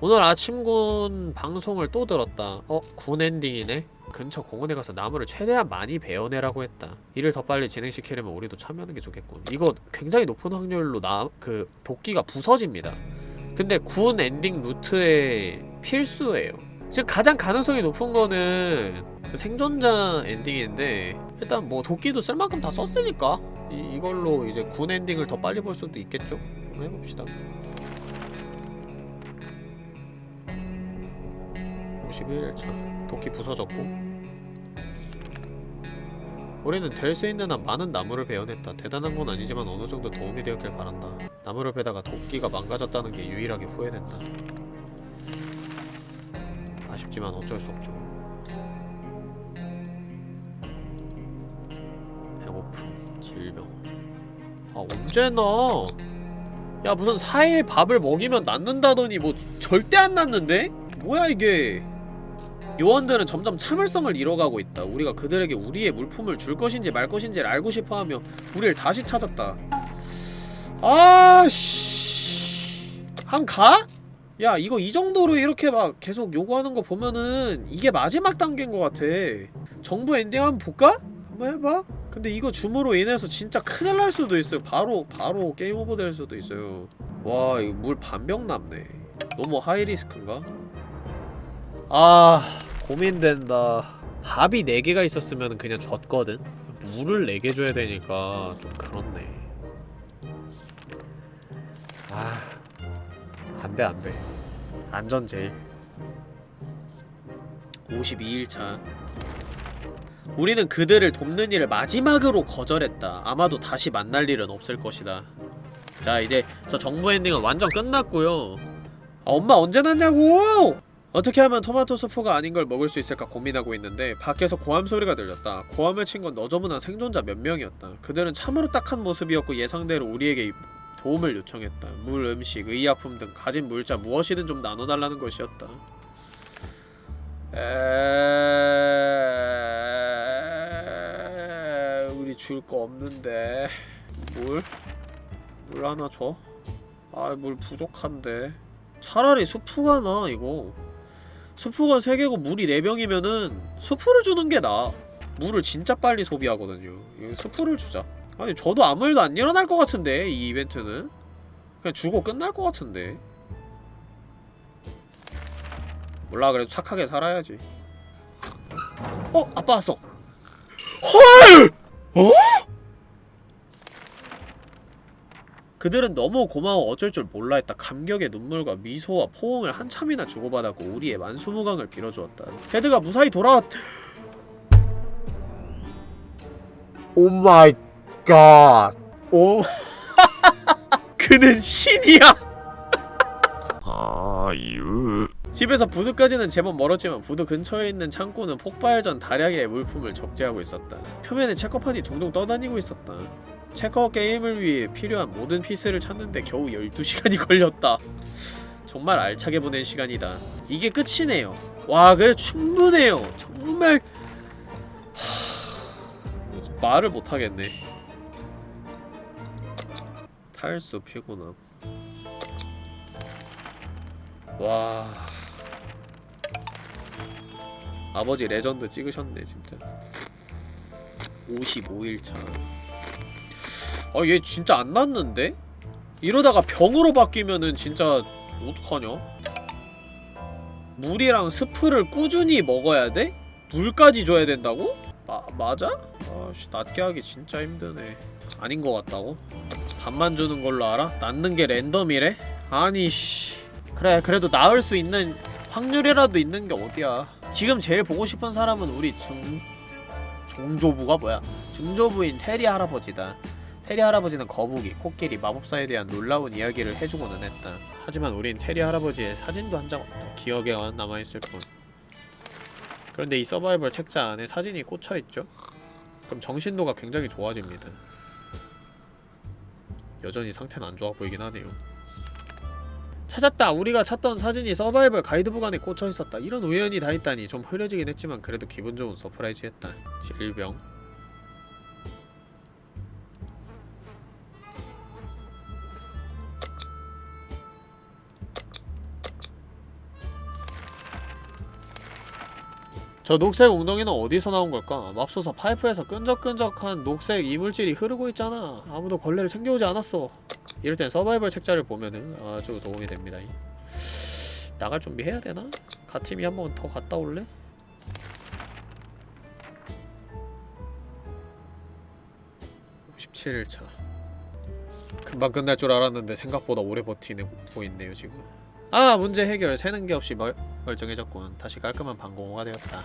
Speaker 1: 오늘 아침 군 방송을 또 들었다. 어? 군 ending이네. 근처 공원에 가서 나무를 최대한 많이 베어내라고 했다. 이를 더 빨리 진행시키려면 우리도 참여하는 게 좋겠군. 이거 굉장히 높은 확률로 나 그 도끼가 부서집니다. 근데 군 엔딩 루트의 필수예요. 지금 가장 가능성이 높은 거는 그 생존자 엔딩인데 일단 뭐 도끼도 쓸 만큼 다 썼으니까 이, 이걸로 이제 군 엔딩을 더 빨리 볼 수도 있겠죠? 한번 해봅시다 51일차 도끼 부서졌고 우리는 될 수 있는 한 많은 나무를 베어냈다. 대단한 건 아니지만 어느 정도 도움이 되었길 바란다. 나무를 베다가 도끼가 망가졌다는 게 유일하게 후회된다. 아쉽지만 어쩔 수 없죠. 배고픔, 질병. 아 언제나? 야 무슨 4일 밥을 먹이면 낫는다더니 뭐 절대 안 낫는데? 뭐야 이게? 요원들은 점점 참을성을 잃어가고 있다. 우리가 그들에게 우리의 물품을 줄 것인지 말 것인지를 알고 싶어하며 우리를 다시 찾았다. 아씨, 한 가? 야 이거 이 정도로 이렇게 막 계속 요구하는 거 보면은 이게 마지막 단계인 것 같아. 정부 엔딩 한번 볼까? 한번 해봐. 근데 이거 줌으로 인해서 진짜 큰일 날 수도 있어요. 바로 바로 game over 될 수도 있어요. 와 이거 물 반병 남네. 너무 high risk인가? 아 고민된다. 밥이 4개가 있었으면 그냥 졌거든. 물을 4개 줘야 되니까 좀 그렇네. 아 안돼 안돼. 안전 제일. 52일차. 우리는 그들을 돕는 일을 마지막으로 거절했다. 아마도 다시 만날 일은 없을 것이다. 자 이제 저 정부 엔딩은 완전 끝났고요. 아 엄마 언제 났냐고! 어떻게 하면 토마토 수프가 아닌 걸 먹을 수 있을까 고민하고 있는데 밖에서 고함 소리가 들렸다. 고함을 친 건 너저분한 생존자 몇 명이었다. 그들은 참으로 딱한 모습이었고 예상대로 우리에게 도움을 요청했다. 물, 음식, 의약품 등 가진 물자 무엇이든 좀 나눠달라는 것이었다. 에... 우리 줄 거 없는데 물? 물 하나 줘? 아, 물 부족한데. 차라리 수프가 나 이거. 수프가 3개고 물이 4병이면은 수프를 주는 게 나아 물을 진짜 빨리 소비하거든요 이거 수프를 주자 아니 저도 아무 일도 안 일어날 것 같은데 이 이벤트는 그냥 주고 끝날 것 같은데 몰라 그래도 착하게 살아야지 어? 아빠 왔어 헐! 어? 그들은 너무 고마워 어쩔 줄 몰라 했다. 감격의 눈물과 미소와 포옹을 한참이나 주고받았고 우리의 만수무강을 빌어주었다. 테드가 무사히 돌아왔...
Speaker 2: Oh my god.
Speaker 1: 오... 그는 신이야!
Speaker 3: 아유
Speaker 1: 집에서 부두까지는 제법 멀었지만 부두 근처에 있는 창고는 폭발 전 다량의 물품을 적재하고 있었다. 표면에 체커판이 둥둥 떠다니고 있었다. 체커 게임을 위해 필요한 모든 피스를 찾는데 겨우 12시간이 걸렸다. 정말 알차게 보낸 시간이다. 이게 끝이네요. 와, 그래 충분해요. 정말 하... 말을 못 하겠네. 탈수 피곤함. 와. 아버지 레전드 찍으셨네 진짜 55일차 아 얘 진짜 안 났는데? 이러다가 병으로 바뀌면은 진짜 어떡하냐? 물이랑 스프를 꾸준히 먹어야 돼? 물까지 줘야 된다고? 마, 맞아? 아씨 낫게 하기 진짜 힘드네 아닌 것 같다고? 밥만 주는 걸로 알아? 낳는 게 랜덤이래? 아니 씨 그래 그래도 나을 수 있는 확률이라도 있는 게 어디야 지금 제일 보고 싶은 사람은 우리 중... 중조부가 뭐야? 중조부인 테리 할아버지다 테리 할아버지는 거북이, 코끼리, 마법사에 대한 놀라운 이야기를 해주고는 했다 하지만 우린 테리 할아버지의 사진도 한 장 없다 기억에만 남아있을 뿐 그런데 이 서바이벌 책자 안에 사진이 꽂혀있죠? 그럼 정신도가 굉장히 좋아집니다 여전히 상태는 안 좋아 보이긴 하네요 찾았다! 우리가 찾던 사진이 서바이벌 가이드북 안에 꽂혀있었다. 이런 우연이 다 있다니 좀 흐려지긴 했지만 그래도 기분 좋은 surprise였다. 질병 저 녹색 웅덩이는 어디서 나온 걸까? 맙소사 파이프에서 끈적끈적한 녹색 이물질이 흐르고 있잖아 아무도 걸레를 챙겨오지 않았어 이럴 땐 서바이벌 책자를 보면은 아주 도움이 됩니다 나갈 준비 해야 되나? 가팀이 한 번 더 갔다 올래? 칠일차 금방 끝날 줄 알았는데 생각보다 오래 버티네 보이네요 지금 아 문제 해결 새는 게 없이 멀, 멀쩡해졌군 다시 깔끔한 방공호가 되었다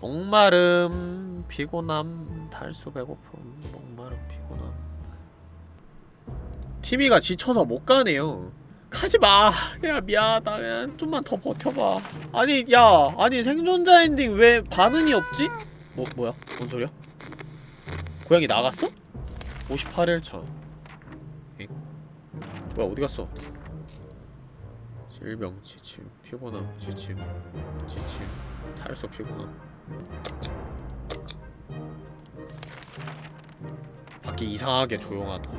Speaker 1: 목마름 피곤함 탈수 배고픔 목마름 피곤함 티미가 지쳐서 못 가네요 가지마 야 미안하다 그냥 좀만 더 버텨봐 아니 야 아니 생존자 엔딩 왜 반응이 없지? 뭐 뭐야? 뭔 소리야? 고양이 나갔어? 58일차 엥? 뭐야 어디 갔어? 질병, 지침, 피곤함, 지침, 지침, 탈수 피곤함 밖이 이상하게 조용하다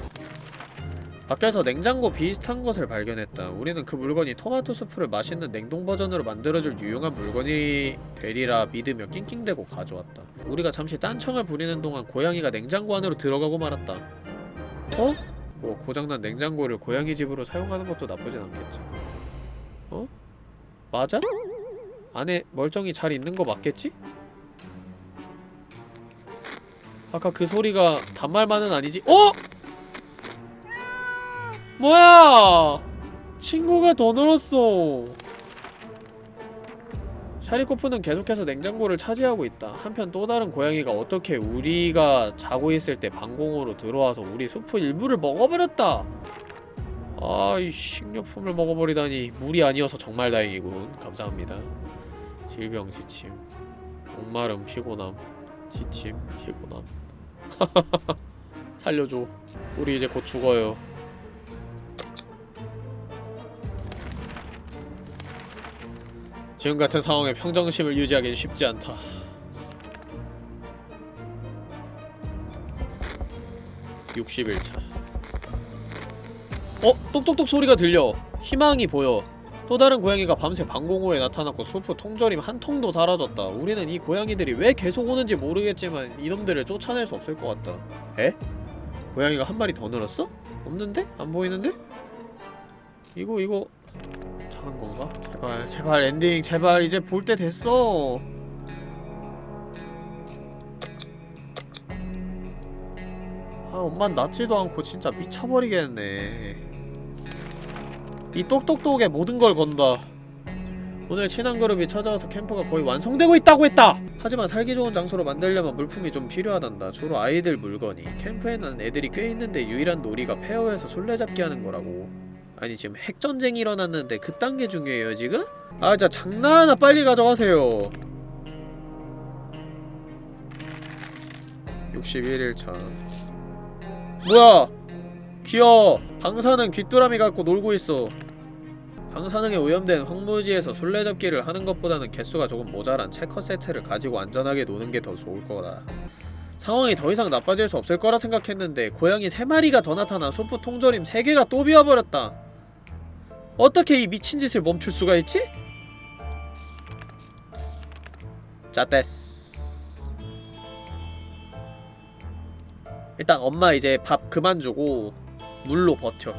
Speaker 1: 밖에서 냉장고 비슷한 것을 발견했다. 우리는 그 물건이 토마토 수프를 맛있는 냉동 버전으로 만들어줄 유용한 물건이 되리라 믿으며 낑낑대고 가져왔다. 우리가 잠시 딴청을 부리는 동안 고양이가 냉장고 안으로 들어가고 말았다. 어? 뭐 고장난 냉장고를 고양이 집으로 사용하는 것도 나쁘진 않겠지. 어? 맞아? 안에 멀쩡히 잘 있는 거 맞겠지? 아까 그 소리가 단말만은 아니지? 어? 뭐야! 친구가 더 늘었어. 샤리코프는 계속해서 냉장고를 차지하고 있다. 한편 또 다른 고양이가 어떻게 우리가 자고 있을 때 방공호로 들어와서 우리 수프 일부를 먹어버렸다. 아이 식료품을 먹어버리다니 물이 아니어서 정말 다행이군. 감사합니다. 질병, 지침, 목마름, 피곤함, 지침, 피곤함. 살려줘. 우리 이제 곧 죽어요. 지금 같은 상황에 평정심을 유지하기는 쉽지 않다. (61차) 어? 똑똑똑 소리가 들려 희망이 보여 또 다른 고양이가 밤새 방공호에 나타났고 수프 통조림 한 통도 사라졌다 우리는 이 고양이들이 왜 계속 오는지 모르겠지만 이놈들을 쫓아낼 수 없을 것 같다 에? 고양이가 한 마리 더 늘었어? 없는데? 안 보이는데? 이거 이거 자는 건가? 제발 제발 엔딩 제발 이제 볼 때 됐어. 아 엄만 낫지도 않고 진짜 미쳐버리겠네. 이 똑똑똑에 모든 걸 건다. 오늘 친한 그룹이 찾아와서 캠프가 거의 완성되고 있다고 했다! 하지만 살기 좋은 장소로 만들려면 물품이 좀 필요하단다. 주로 아이들 물건이. 캠프에는 애들이 꽤 있는데 유일한 놀이가 페어에서 술래잡기 하는 거라고 아니 지금 핵전쟁이 일어났는데 그딴 게 중요해요 지금? 아 진짜 장난하나 빨리 가져가세요. 61일차. 뭐야? 귀여워. 방사능 귀뚜라미 갖고 놀고 있어. 방사능에 오염된 황무지에서 술래잡기를 하는 것보다는 개수가 조금 모자란 체커 세트를 가지고 안전하게 노는 게 더 좋을 거다. 상황이 더 이상 나빠질 수 없을 거라 생각했는데 고양이 3마리가 더 나타나 수프 통조림 3개가 또 비와버렸다 어떻게 이 미친 짓을 멈출 수가 있지? 자 됐스 일단 엄마 이제 밥 그만 주고 물로 버텨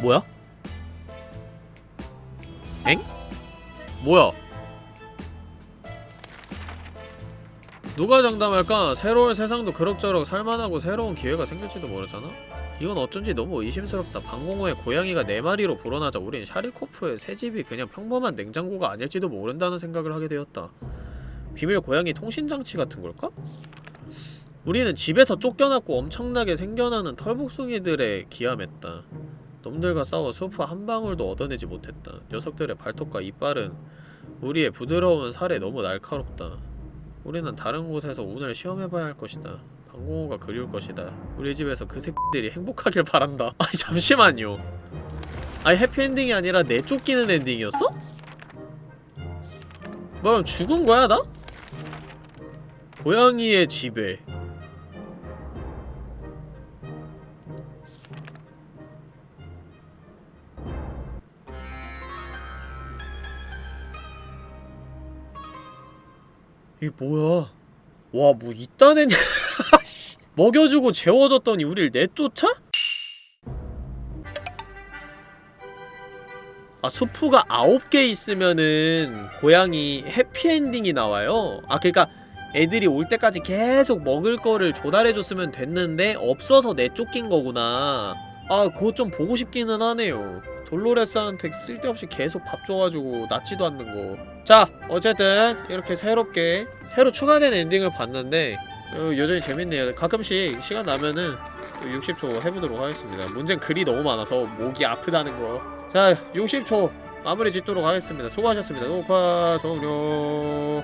Speaker 1: 뭐야? 엥? 뭐야? 누가 장담할까? 새로운 세상도 그럭저럭 살만하고 새로운 기회가 생길지도 모르잖아? 이건 어쩐지 너무 의심스럽다. 방공호에 고양이가 4마리로 불어나자 우린 샤리코프의 새 집이 그냥 평범한 냉장고가 아닐지도 모른다는 생각을 하게 되었다. 비밀 고양이 통신장치 같은 걸까? 우리는 집에서 쫓겨났고 엄청나게 생겨나는 털복숭이들에 기함했다. 놈들과 싸워 수프 한 방울도 얻어내지 못했다. 녀석들의 발톱과 이빨은 우리의 부드러운 살에 너무 날카롭다. 우리는 다른 곳에서 운을 시험해봐야 할 것이다. 방공호가 그리울 것이다. 우리 집에서 그 새끼들이 행복하길 바란다. 아니 잠시만요. 아니 해피엔딩이 아니라 내쫓기는 엔딩이었어? 뭐 그럼 죽은 거야 나? 고양이의 집에 이게 뭐야? 와 뭐 이딴 애냐? 씨. 먹여주고 재워줬더니 우릴 내쫓아? 아 수프가 9개 있으면은 고양이 해피엔딩이 나와요. 아 그니까 애들이 올 때까지 계속 먹을 거를 조달해줬으면 됐는데 없어서 내쫓긴 거구나. 아 그거 좀 보고 싶기는 하네요 돌로레스한테 쓸데없이 계속 밥 줘가지고 낫지도 않는 거 자 어쨌든 이렇게 새롭게 새로 추가된 엔딩을 봤는데 어, 여전히 재밌네요. 가끔씩 시간 나면은 60초 해보도록 하겠습니다. 문제는 글이 너무 많아서 목이 아프다는 거 자 60초 마무리 짓도록 하겠습니다. 수고하셨습니다. 녹화 종료